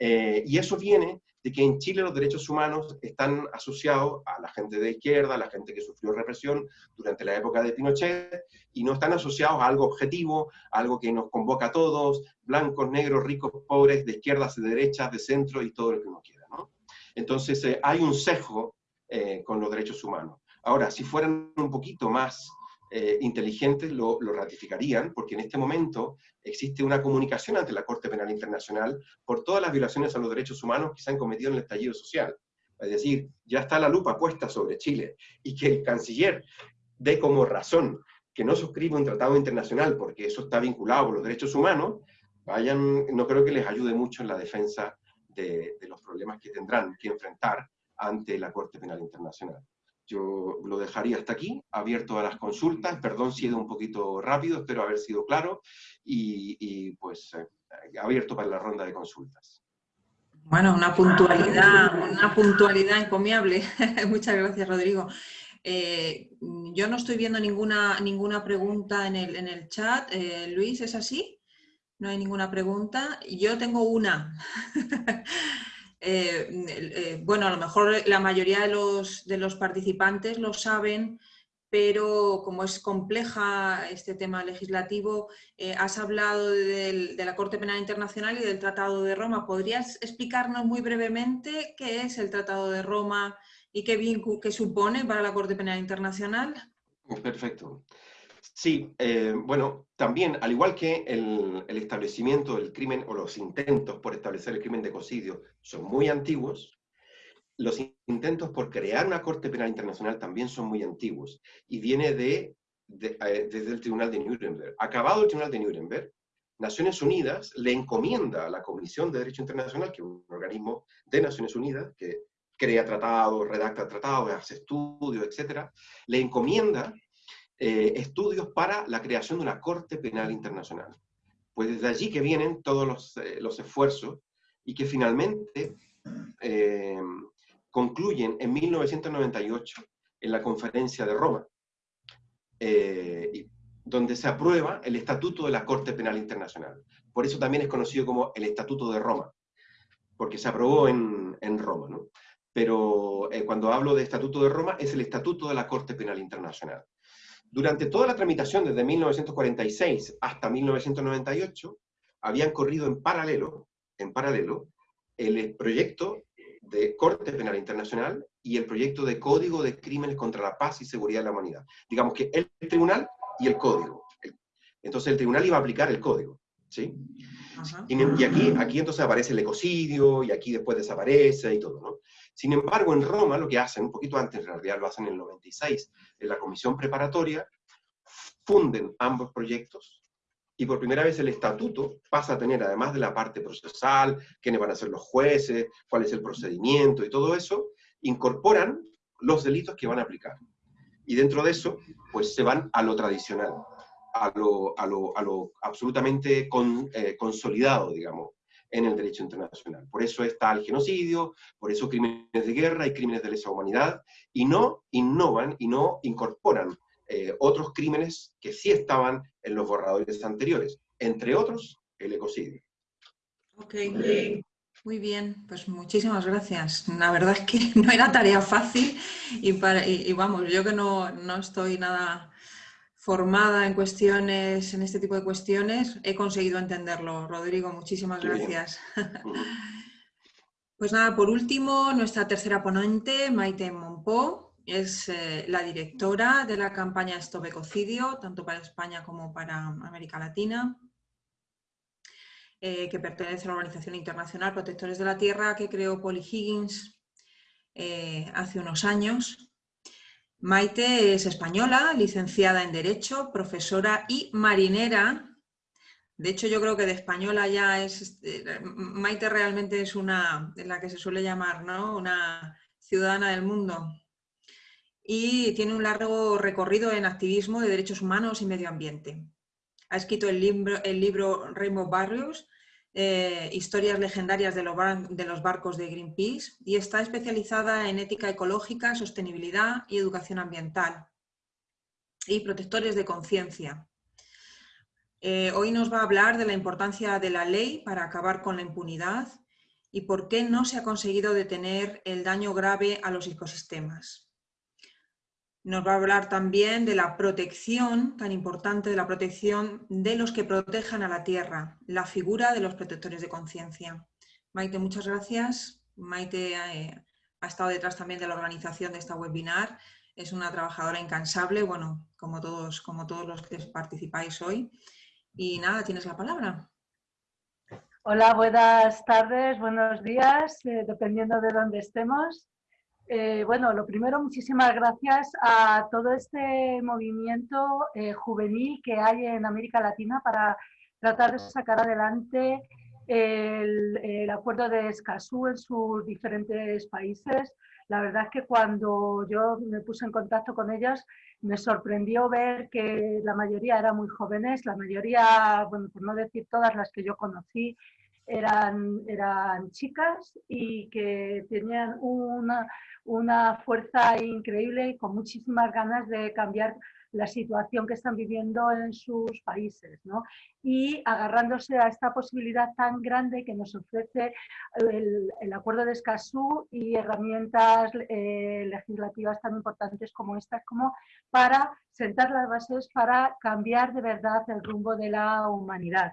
Eh, y eso viene de que en Chile los derechos humanos están asociados a la gente de izquierda, a la gente que sufrió represión durante la época de Pinochet, y no están asociados a algo objetivo, a algo que nos convoca a todos, blancos, negros, ricos, pobres, de izquierdas, de derechas, de centro y todo lo que uno quiera. ¿no? Entonces eh, hay un sesgo eh, con los derechos humanos. Ahora, si fueran un poquito más eh, inteligentes, lo, ratificarían, porque en este momento existe una comunicación ante la Corte Penal Internacional por todas las violaciones a los derechos humanos que se han cometido en el estallido social. Es decir, ya está la lupa puesta sobre Chile, y que el canciller dé como razón que no suscribe un tratado internacional porque eso está vinculado con los derechos humanos, vayan, no creo que les ayude mucho en la defensa de los problemas que tendrán que enfrentar ante la Corte Penal Internacional. Yo lo dejaría hasta aquí, abierto a las consultas. Perdón si he ido un poquito rápido, espero haber sido claro. Y, pues eh, abierto para la ronda de consultas. Bueno, una puntualidad, una puntualidad encomiable. Muchas gracias, Rodrigo. Eh, yo no estoy viendo ninguna, ninguna pregunta en el, en el chat. Eh, Luis, ¿es así? No hay ninguna pregunta. Yo tengo una. Eh, eh, bueno, a lo mejor la mayoría de los, de los participantes lo saben, pero como es compleja este tema legislativo, eh, has hablado de la Corte Penal Internacional y del Tratado de Roma. ¿Podrías explicarnos muy brevemente qué es el Tratado de Roma y qué, qué supone para la Corte Penal Internacional? Perfecto. Sí, eh, bueno, también, al igual que el, establecimiento del crimen o los intentos por establecer el crimen de ecocidio son muy antiguos, los intentos por crear una Corte Penal Internacional también son muy antiguos y viene de, eh, desde el Tribunal de Nuremberg. Acabado el Tribunal de Nuremberg, Naciones Unidas le encomienda a la Comisión de Derecho Internacional, que es un organismo de Naciones Unidas que crea tratados, redacta tratados, hace estudios, etc., le encomienda eh, estudios para la creación de una Corte Penal Internacional. Pues desde allí que vienen todos los, eh, esfuerzos y que finalmente eh, concluyen en 1998 en la Conferencia de Roma, donde se aprueba el Estatuto de la Corte Penal Internacional. Por eso también es conocido como el Estatuto de Roma. porque se aprobó en, en Roma, ¿no? Pero cuando hablo de Estatuto de Roma, es el Estatuto de la Corte Penal Internacional. Durante toda la tramitación, desde 1946 hasta 1998, habían corrido en paralelo, en paralelo el proyecto de Corte Penal Internacional y el proyecto de Código de Crímenes contra la Paz y Seguridad de la Humanidad. Digamos que el tribunal y el código. Entonces el tribunal iba a aplicar el código. ¿Sí? Y, aquí, aquí entonces aparece el ecocidio y aquí después desaparece y todo. ¿no? Sin embargo, en Roma lo que hacen, un poquito antes, en realidad lo hacen en el 96, en la comisión preparatoria, funden ambos proyectos y por primera vez el estatuto pasa a tener, además de la parte procesal, quiénes van a ser los jueces, cuál es el procedimiento y todo eso, incorporan los delitos que van a aplicar. Y dentro de eso, pues se van a lo tradicional, a lo, a lo, a lo absolutamente eh, consolidado, digamos, en el derecho internacional. Por eso está el genocidio, por eso crímenes de guerra y crímenes de lesa humanidad, y no innovan y no incorporan eh, otros crímenes que sí estaban en los borradores anteriores, entre otros el ecocidio. Ok, muy bien, pues muchísimas gracias. La verdad es que no era tarea fácil y, para, y, vamos, yo que no, no, estoy nada formada en cuestiones, en este tipo de cuestiones, he conseguido entenderlo. Rodrigo, muchísimas gracias. Pues nada, por último, nuestra tercera ponente, Maite Monpó, es eh, la directora de la campaña Stop Ecocidio, tanto para España como para América Latina, eh, que pertenece a la Organización Internacional Protectores de la Tierra, que creó Polly Higgins eh, hace unos años. Maite es española, licenciada en Derecho, profesora y marinera. De hecho, yo creo que de española ya es... Maite realmente es una, de la que se suele llamar, ¿no? Una ciudadana del mundo, y tiene un largo recorrido en activismo de derechos humanos y medio ambiente. Ha escrito el libro, el libro Rainbow Barrios, eh, Historias legendarias de los, barcos de Greenpeace y está especializada en ética ecológica, sostenibilidad y educación ambiental y protectores de conciencia. Eh, hoy nos va a hablar de la importancia de la ley para acabar con la impunidad y por qué no se ha conseguido detener el daño grave a los ecosistemas. Nos va a hablar también de la protección, tan importante, de la protección de los que protejan a la tierra, la figura de los protectores de conciencia. Maite, muchas gracias. Maite eh, ha estado detrás también de la organización de esta webinar. Es una trabajadora incansable, bueno, como todos, como todos los que participáis hoy. Y nada, tienes la palabra. Hola, buenas tardes, buenos días, eh, dependiendo de dónde estemos. Eh, bueno, lo primero, muchísimas gracias a todo este movimiento eh, juvenil que hay en América Latina para tratar de sacar adelante el, acuerdo de Escazú en sus diferentes países. La verdad es que cuando yo me puse en contacto con ellas, me sorprendió ver que la mayoría eran muy jóvenes, la mayoría, bueno, por no decir todas las que yo conocí, eran, eran chicas y que tenían una, una fuerza increíble y con muchísimas ganas de cambiar la situación que están viviendo en sus países, ¿no? Y agarrándose a esta posibilidad tan grande que nos ofrece el, el Acuerdo de Escazú y herramientas eh, legislativas tan importantes como estas, como para sentar las bases para cambiar de verdad el rumbo de la humanidad.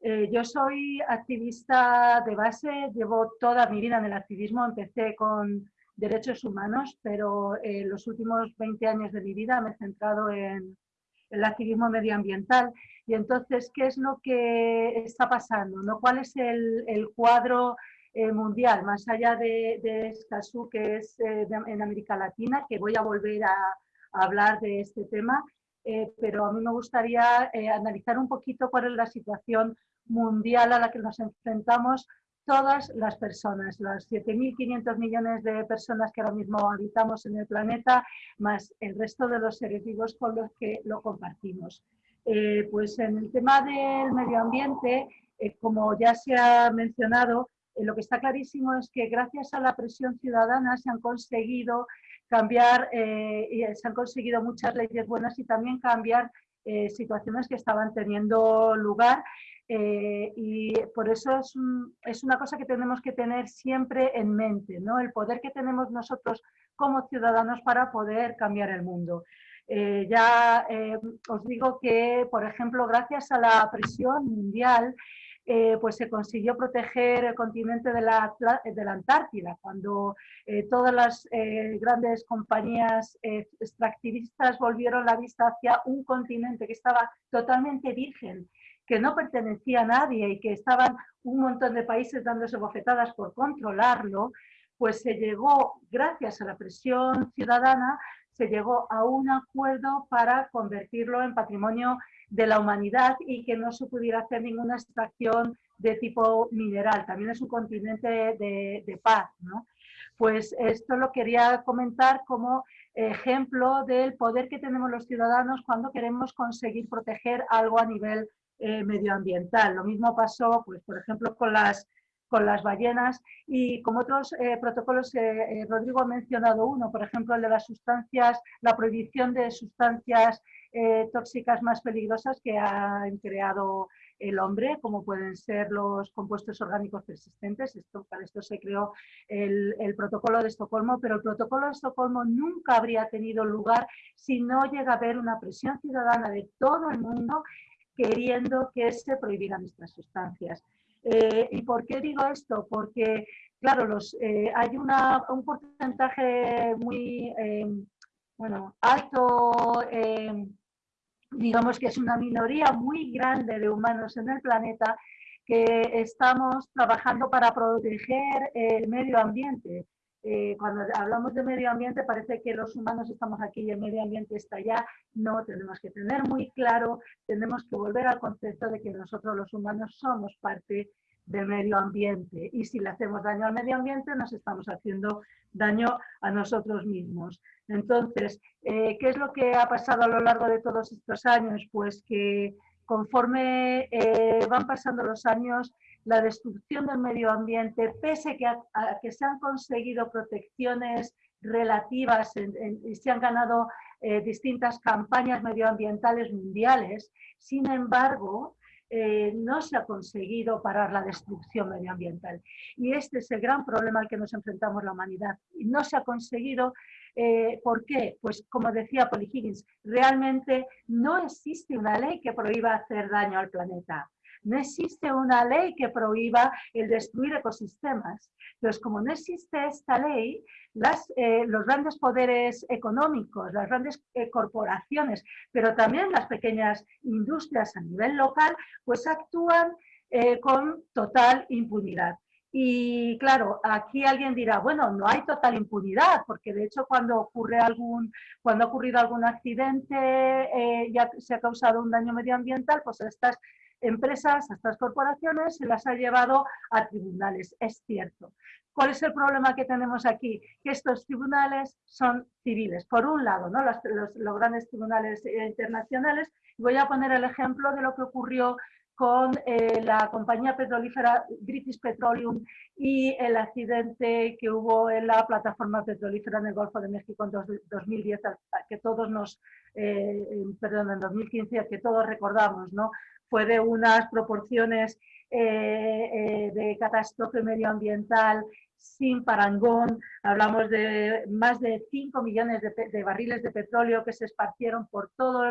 Eh, yo soy activista de base, llevo toda mi vida en el activismo, empecé con derechos humanos, pero en los últimos 20 años de mi vida me he centrado en el activismo medioambiental. Y entonces, ¿qué es lo que está pasando? ¿no? ¿Cuál es el, cuadro eh, mundial, más allá de, de Escazú, que es eh, en América Latina, que voy a volver a, hablar de este tema? Eh, pero a mí me gustaría analizar un poquito cuál es la situación mundial a la que nos enfrentamos todas las personas, las 7.500 millones de personas que ahora mismo habitamos en el planeta, más el resto de los seres vivos con los que lo compartimos. Eh, pues en el tema del medio ambiente, eh, como ya se ha mencionado, eh, lo que está clarísimo es que gracias a la presión ciudadana se han conseguido cambiar, y se han conseguido muchas leyes buenas y también cambiar situaciones que estaban teniendo lugar Eh, y por eso es, es, una cosa que tenemos que tener siempre en mente, ¿no? el poder que tenemos nosotros como ciudadanos para poder cambiar el mundo. Eh, ya eh, os digo que, por ejemplo, gracias a la presión mundial, eh, pues se consiguió proteger el continente de la, de la Antártida, cuando todas las grandes compañías extractivistas volvieron la vista hacia un continente que estaba totalmente virgen, que no pertenecía a nadie y que estaban un montón de países dándose bofetadas por controlarlo, pues se llegó, gracias a la presión ciudadana, se llegó a un acuerdo para convertirlo en patrimonio de la humanidad y que no se pudiera hacer ninguna extracción de tipo mineral. También es un continente de, paz. Pues esto lo quería comentar como ejemplo del poder que tenemos los ciudadanos cuando queremos conseguir proteger algo a nivel eh, medioambiental. Lo mismo pasó, pues, por ejemplo, con las con las ballenas y como otros eh, protocolos, eh, eh, Rodrigo ha mencionado uno, por ejemplo, el de las sustancias, la prohibición de sustancias tóxicas más peligrosas que ha creado el hombre, como pueden ser los compuestos orgánicos persistentes. Esto, para esto se creó el, el, protocolo de Estocolmo, pero el protocolo de Estocolmo nunca habría tenido lugar si no llega a haber una presión ciudadana de todo el mundo queriendo que se prohibieran estas sustancias. Eh, ¿Y por qué digo esto? Porque, claro, los, eh, hay una, un porcentaje muy em, bueno, alto, em, digamos que es una minoría muy grande de humanos en el planeta que estamos trabajando para proteger el medio ambiente. Eh, cuando hablamos de medio ambiente parece que los humanos estamos aquí y el medio ambiente está allá. No, tenemos que tener muy claro, tenemos que volver al concepto de que nosotros los humanos somos parte del medio ambiente y si le hacemos daño al medio ambiente nos estamos haciendo daño a nosotros mismos. Entonces, eh, ¿qué es lo que ha pasado a lo largo de todos estos años? Pues que conforme eh, van pasando los años, la destrucción del medio ambiente, pese a, que se han conseguido protecciones relativas y se han ganado eh, distintas campañas medioambientales mundiales, sin embargo, eh, no se ha conseguido parar la destrucción medioambiental. Y este es el gran problema al que nos enfrentamos la humanidad. No se ha conseguido, eh, ¿por qué? Pues como decía Polly Higgins, realmente no existe una ley que prohíba hacer daño al planeta. No existe una ley que prohíba el destruir ecosistemas. Entonces, como no existe esta ley, eh, los grandes poderes económicos, las grandes eh, corporaciones, pero también las pequeñas industrias a nivel local, pues actúan eh, con total impunidad. Y claro, aquí alguien dirá, bueno, no hay total impunidad, porque de hecho cuando ocurre algún, cuando ha ocurrido algún accidente, ya se ha causado un daño medioambiental, pues estas empresas, a estas corporaciones, se las ha llevado a tribunales, es cierto. ¿Cuál es el problema que tenemos aquí? Que estos tribunales son civiles. Por un lado, ¿no? los, los, grandes tribunales internacionales. Voy a poner el ejemplo de lo que ocurrió con eh, la compañía petrolífera British Petroleum y el accidente que hubo en la plataforma petrolífera en el Golfo de México en 2010, que todos nos, eh, perdón, en 2015, que todos recordamos, ¿no? Fue de unas proporciones eh, eh, de catástrofe medioambiental sin parangón. Hablamos de más de 5 millones de, barriles de petróleo que se esparcieron por todo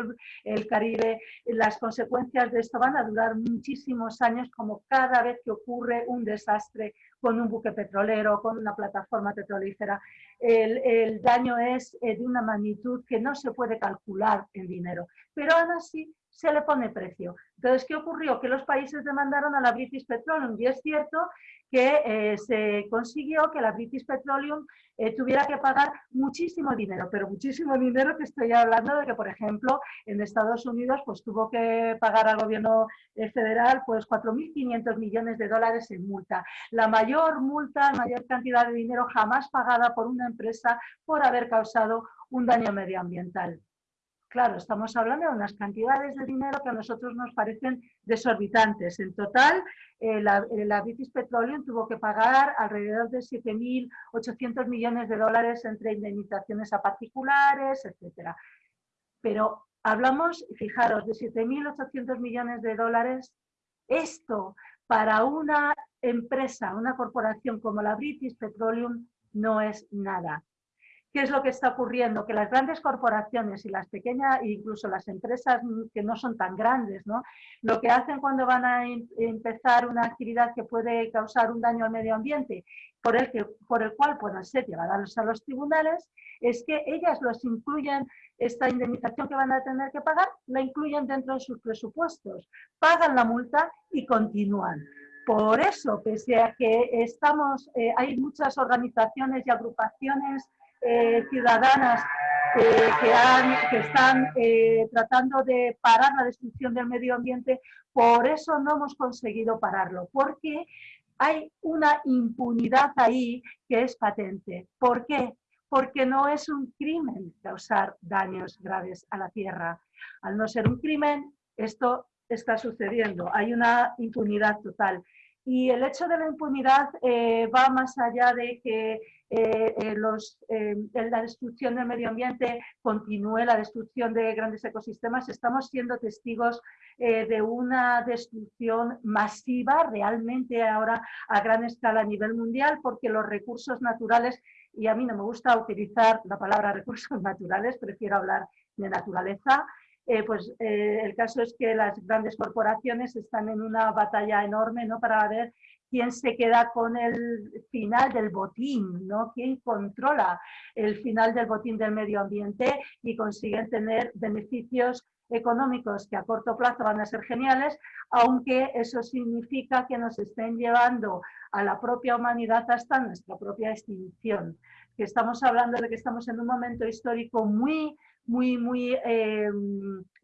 el, Caribe. Las consecuencias de esto van a durar muchísimos años, como cada vez que ocurre un desastre con un buque petrolero, con una plataforma petrolífera. El, el daño es eh, de una magnitud que no se puede calcular en dinero. Pero aún así se le pone precio. Entonces, ¿qué ocurrió? Que los países demandaron a la British Petroleum y es cierto que eh, se consiguió que la British Petroleum eh, tuviera que pagar muchísimo dinero, pero muchísimo dinero que estoy hablando de que, por ejemplo, en Estados Unidos pues tuvo que pagar al gobierno eh, federal pues 4.500 millones de dólares en multa. La mayor multa, la mayor cantidad de dinero jamás pagada por una empresa por haber causado un daño medioambiental. Claro, estamos hablando de unas cantidades de dinero que a nosotros nos parecen desorbitantes. En total, eh, la, eh, British Petroleum tuvo que pagar alrededor de 7.800 millones de dólares entre indemnizaciones a particulares, etc. Pero hablamos, fijaros, de 7.800 millones de dólares Esto para una empresa, una corporación como la British Petroleum no es nada. ¿Qué es lo que está ocurriendo? Que las grandes corporaciones y las pequeñas, e incluso las empresas que no son tan grandes, ¿no? lo que hacen cuando van a em, empezar una actividad que puede causar un daño al medio ambiente, por el, que, por el cual pueden ser llevadas a los tribunales, es que ellas los incluyen, esta indemnización que van a tener que pagar, la incluyen dentro de sus presupuestos, pagan la multa y continúan. Por eso, pese a que estamos, eh, hay muchas organizaciones y agrupaciones eh, ciudadanas que, están eh, tratando de parar la destrucción del medio ambiente, por eso no hemos conseguido pararlo, porque hay una impunidad ahí que es patente. ¿Por qué? Porque no es un crimen causar daños graves a la tierra. Al no ser un crimen, esto está sucediendo. Hay una impunidad total. Y el hecho de la impunidad va más allá de que eh, eh, eh, la destrucción del medio ambiente continúe, la destrucción de grandes ecosistemas, estamos siendo testigos de una destrucción masiva realmente ahora a gran escala a nivel mundial porque los recursos naturales, y a mí no me gusta utilizar la palabra recursos naturales, prefiero hablar de naturaleza, pues el caso es que las grandes corporaciones están en una batalla enorme ¿no? para ver quién se queda con el final del botín, ¿no? quién controla el final del botín del medio ambiente y consiguen tener beneficios económicos que a corto plazo van a ser geniales, aunque eso significa que nos estén llevando a la propia humanidad hasta nuestra propia extinción. Que estamos hablando de que estamos en un momento histórico muy muy, muy eh,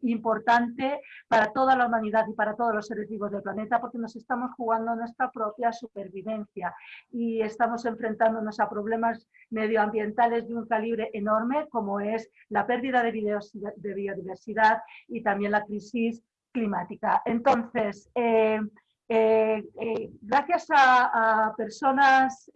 importante para toda la humanidad y para todos los seres vivos del planeta porque nos estamos jugando nuestra propia supervivencia y estamos enfrentándonos a problemas medioambientales de un calibre enorme como es la pérdida de biodiversidad y también la crisis climática. Entonces, eh, eh, gracias a, personas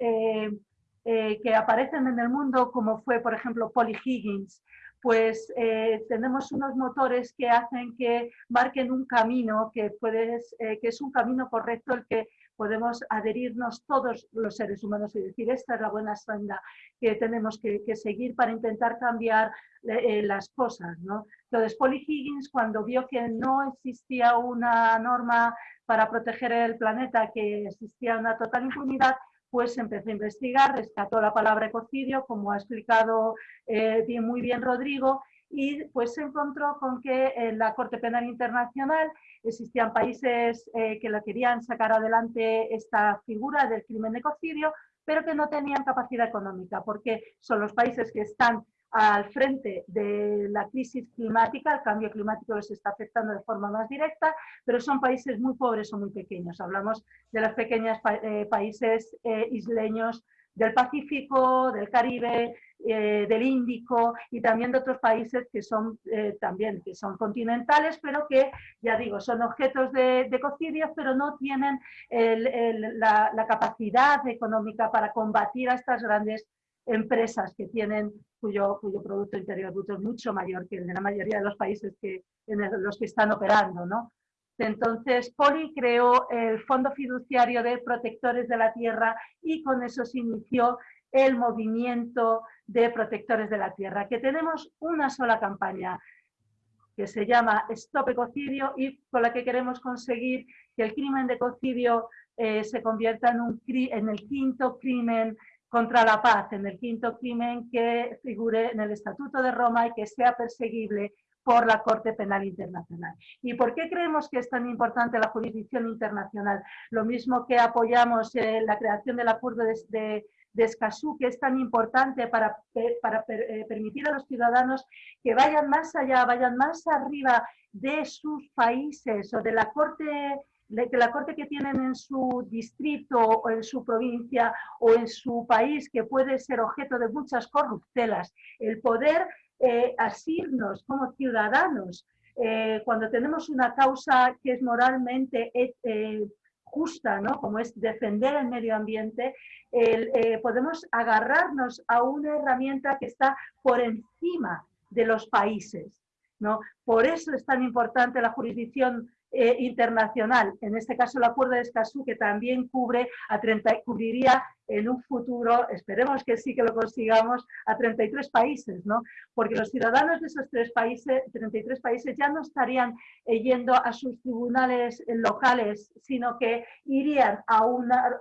que aparecen en el mundo, como fue, por ejemplo, Polly Higgins, pues eh, tenemos unos motores que hacen que marquen un camino que, puedes, eh, que es un camino correcto el que podemos adherirnos todos los seres humanos y decir, esta es la buena senda que tenemos que, seguir para intentar cambiar eh, las cosas. ¿no? Entonces, Polly Higgins, cuando vio que no existía una norma para proteger el planeta, que existía una total impunidad, pues empecé a investigar, rescató la palabra ecocidio, como ha explicado eh, muy bien Rodrigo, y pues se encontró con que en la Corte Penal Internacional existían países eh, que la querían sacar adelante esta figura del crimen de ecocidio, pero que no tenían capacidad económica, porque son los países que están al frente de la crisis climática, el cambio climático les está afectando de forma más directa, pero son países muy pobres o muy pequeños. Hablamos de los pequeños eh, países eh, isleños del Pacífico, del Caribe, eh, del Índico y también de otros países que son también que son continentales, pero que, ya digo, son objetos de, de pero no tienen la, la, capacidad económica para combatir a estas grandes empresas que tienen cuyo, Producto Interior Bruto es mucho mayor que el de la mayoría de los países que, en los que están operando. ¿no? Entonces, Poli creó el Fondo Fiduciario de Protectores de la Tierra y con eso se inició el movimiento de protectores de la tierra, que tenemos una sola campaña que se llama Stop Ecocidio y con la que queremos conseguir que el crimen de ecocidio eh, se convierta en, un, en el quinto crimen contra la paz en el quinto crimen que figure en el Estatuto de Roma y que sea perseguible por la Corte Penal Internacional. ¿Y por qué creemos que es tan importante la jurisdicción internacional? Lo mismo que apoyamos eh, la creación del acuerdo de, Escazú, que es tan importante para, para eh, permitir a los ciudadanos que vayan más allá, vayan más arriba de sus países o de la Corte que la corte que tienen en su distrito o en su provincia o en su país, que puede ser objeto de muchas corruptelas, el poder eh, asirnos como ciudadanos eh, cuando tenemos una causa que es moralmente eh, justa, ¿no? como es defender el medio ambiente, podemos agarrarnos a una herramienta que está por encima de los países. ¿no? Por eso es tan importante la jurisdicción eh, internacional, en este caso el acuerdo de Escazú, que también cubre a 30, cubriría en un futuro, esperemos que sí que lo consigamos, a 33 países, ¿no? Porque los ciudadanos de esos tres países, 33 países ya no estarían eh, yendo a sus tribunales locales, sino que irían a,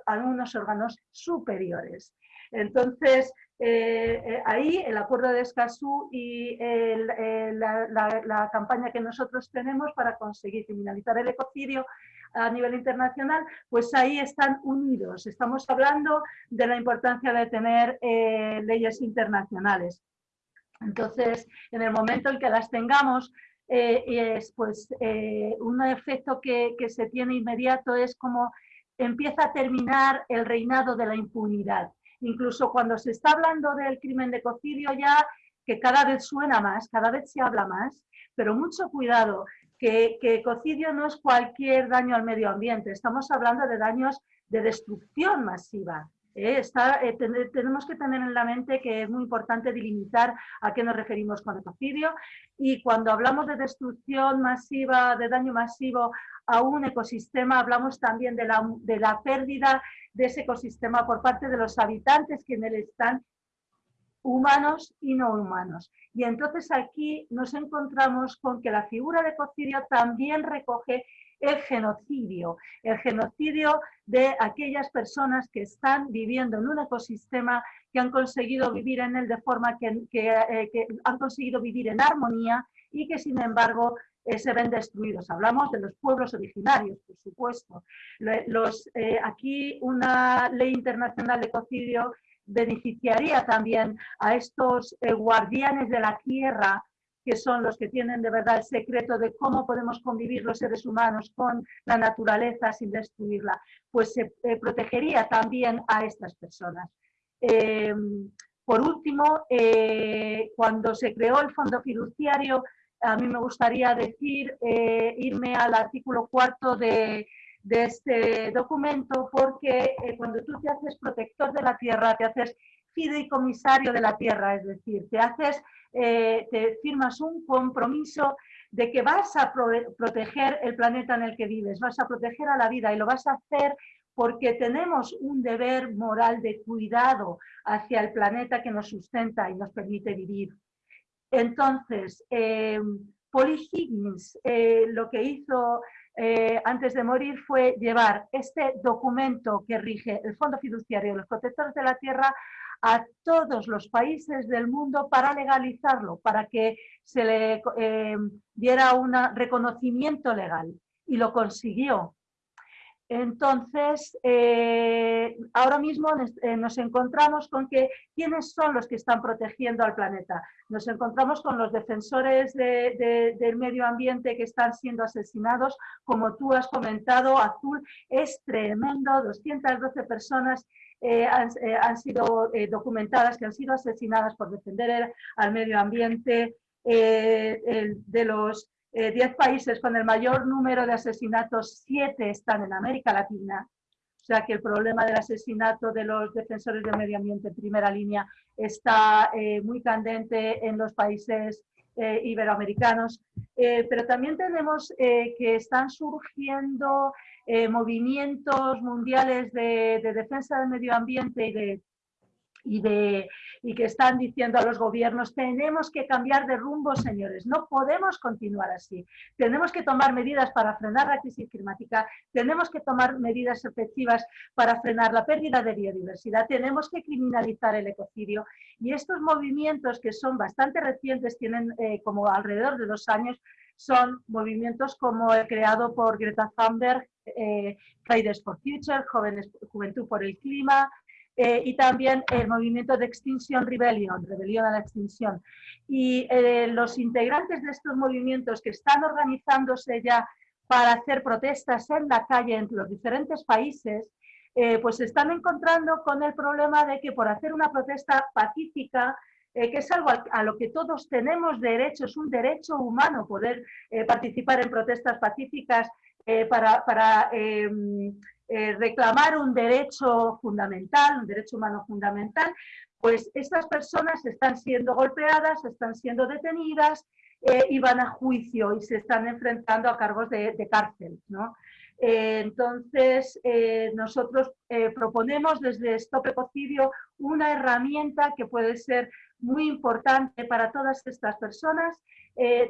a unos órganos superiores. Entonces, eh, eh, ahí el acuerdo de Escazú y la, campaña que nosotros tenemos para conseguir criminalizar el ecocidio a nivel internacional, pues ahí están unidos. Estamos hablando de la importancia de tener eh, leyes internacionales. Entonces, en el momento en que las tengamos, es, pues, un efecto que se tiene inmediato es como empieza a terminar el reinado de la impunidad incluso cuando se está hablando del crimen de cocidio ya, que cada vez suena más, cada vez se habla más, pero mucho cuidado, que, que cocidio no es cualquier daño al medio ambiente, estamos hablando de daños de destrucción masiva. ¿eh? Eh, tenemos que tener en la mente que es muy importante delimitar a qué nos referimos con ecocidio y cuando hablamos de destrucción masiva, de daño masivo a un ecosistema, hablamos también de la, de la pérdida de ese ecosistema por parte de los habitantes que en él están, humanos y no humanos. Y entonces aquí nos encontramos con que la figura de ecocidio también recoge el genocidio, el genocidio de aquellas personas que están viviendo en un ecosistema, que han conseguido vivir en él de forma que, eh, que han conseguido vivir en armonía y que sin embargo eh, se ven destruidos. Hablamos de los pueblos originarios, por supuesto. Los, eh, aquí una ley internacional de ecocidio beneficiaría también a estos eh, guardianes de la tierra que son los que tienen de verdad el secreto de cómo podemos convivir los seres humanos con la naturaleza sin destruirla, pues se protegería también a estas personas. por último, cuando se creó el fondo fiduciario, a mí me gustaría decir, eh, irme al artículo cuarto de, este documento, porque eh, cuando tú te haces protector de la tierra, te haces fideicomisario de la tierra, es decir, te haces, eh, te firmas un compromiso de que vas a proteger el planeta en el que vives, vas a proteger a la vida y lo vas a hacer porque tenemos un deber moral de cuidado hacia el planeta que nos sustenta y nos permite vivir. Entonces, eh, Polly Higgins eh, lo que hizo eh, antes de morir fue llevar este documento que rige el Fondo Fiduciario de los Protectores de la Tierra a todos los países del mundo para legalizarlo, para que se le diera un reconocimiento legal. Y lo consiguió. Entonces, eh, ahora mismo eh, nos encontramos con que quiénes son los que están protegiendo al planeta. Nos encontramos con los defensores del medio ambiente que están siendo asesinados, como tú has comentado, Azul, es tremendo, 212 personas eh, han, sido documentadas que han sido asesinadas por defender al medio ambiente, de los 10 eh, países con el mayor número de asesinatos, 7 están en América Latina. O sea que el problema del asesinato de los defensores del medio ambiente en primera línea está eh, muy candente en los países eh, iberoamericanos. pero también tenemos que están surgiendo movimientos mundiales de, de defensa del medio ambiente y de y, de, y que están diciendo a los gobiernos, tenemos que cambiar de rumbo, señores, no podemos continuar así. Tenemos que tomar medidas para frenar la crisis climática, tenemos que tomar medidas efectivas para frenar la pérdida de biodiversidad, tenemos que criminalizar el ecocidio. Y estos movimientos, que son bastante recientes, tienen eh, como alrededor de dos años, son movimientos como el creado por Greta Thunberg, eh, Fridays for Future, Jóvenes, Juventud por el Clima, eh, y también el movimiento de Extinction Rebellion, Rebelión a la Extinción. Y eh, los integrantes de estos movimientos que están organizándose ya para hacer protestas en la calle en los diferentes países, eh, pues se están encontrando con el problema de que por hacer una protesta pacífica, que es algo a, lo que todos tenemos derecho, es un derecho humano poder participar en protestas pacíficas para, para eh, reclamar un derecho fundamental, un derecho humano fundamental, pues estas personas están siendo golpeadas, están siendo detenidas, y van a juicio y se están enfrentando a cargos de, cárcel. entonces, nosotros proponemos desde Stop Ecocidio una herramienta que puede ser muy importante para todas estas personas,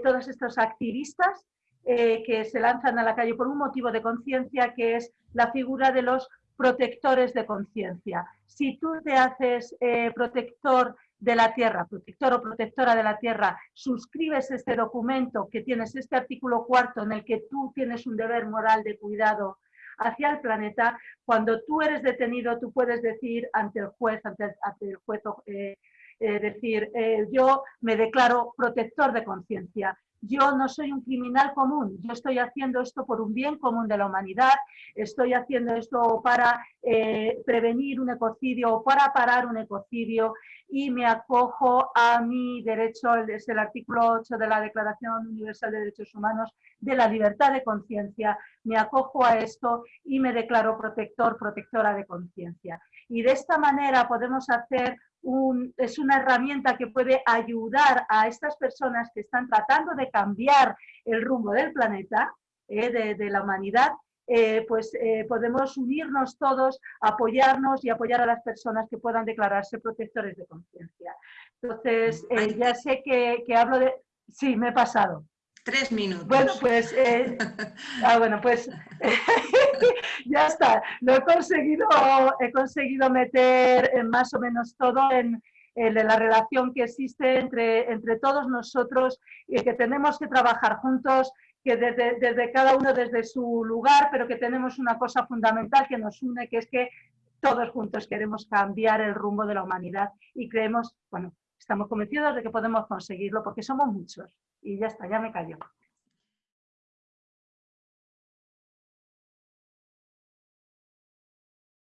todos estos activistas que se lanzan a la calle por un motivo de conciencia que es la figura de los protectores de conciencia. Si tú te haces eh, protector de la tierra, protector o protectora de la tierra, suscribes este documento que tienes este artículo cuarto en el que tú tienes un deber moral de cuidado hacia el planeta, cuando tú eres detenido tú puedes decir ante el juez, ante, el juez, eh, eh, decir, yo me declaro protector de conciencia yo no soy un criminal común, yo estoy haciendo esto por un bien común de la humanidad, estoy haciendo esto para eh, prevenir un ecocidio o para parar un ecocidio. Y me acojo a mi derecho, es el artículo 8 de la Declaración Universal de Derechos Humanos, de la libertad de conciencia, me acojo a esto y me declaro protector, protectora de conciencia. Y de esta manera podemos hacer es una herramienta que puede ayudar a estas personas que están tratando de cambiar el rumbo del planeta, eh, de, la humanidad, eh, pues eh, podemos unirnos todos, apoyarnos y apoyar a las personas que puedan declararse protectores de conciencia. Entonces, ya sé que, que hablo de... Sí, me he pasado. Tres minutos. Bueno, pues, eh, ah, bueno, pues ya está. Lo he conseguido, he conseguido meter más o menos todo en, la relación que existe entre, entre todos nosotros y que tenemos que trabajar juntos, que desde, desde cada uno desde su lugar, pero que tenemos una cosa fundamental que nos une, que es que todos juntos queremos cambiar el rumbo de la humanidad y creemos, bueno, estamos convencidos de que podemos conseguirlo porque somos muchos. Y ya está, ya me callo.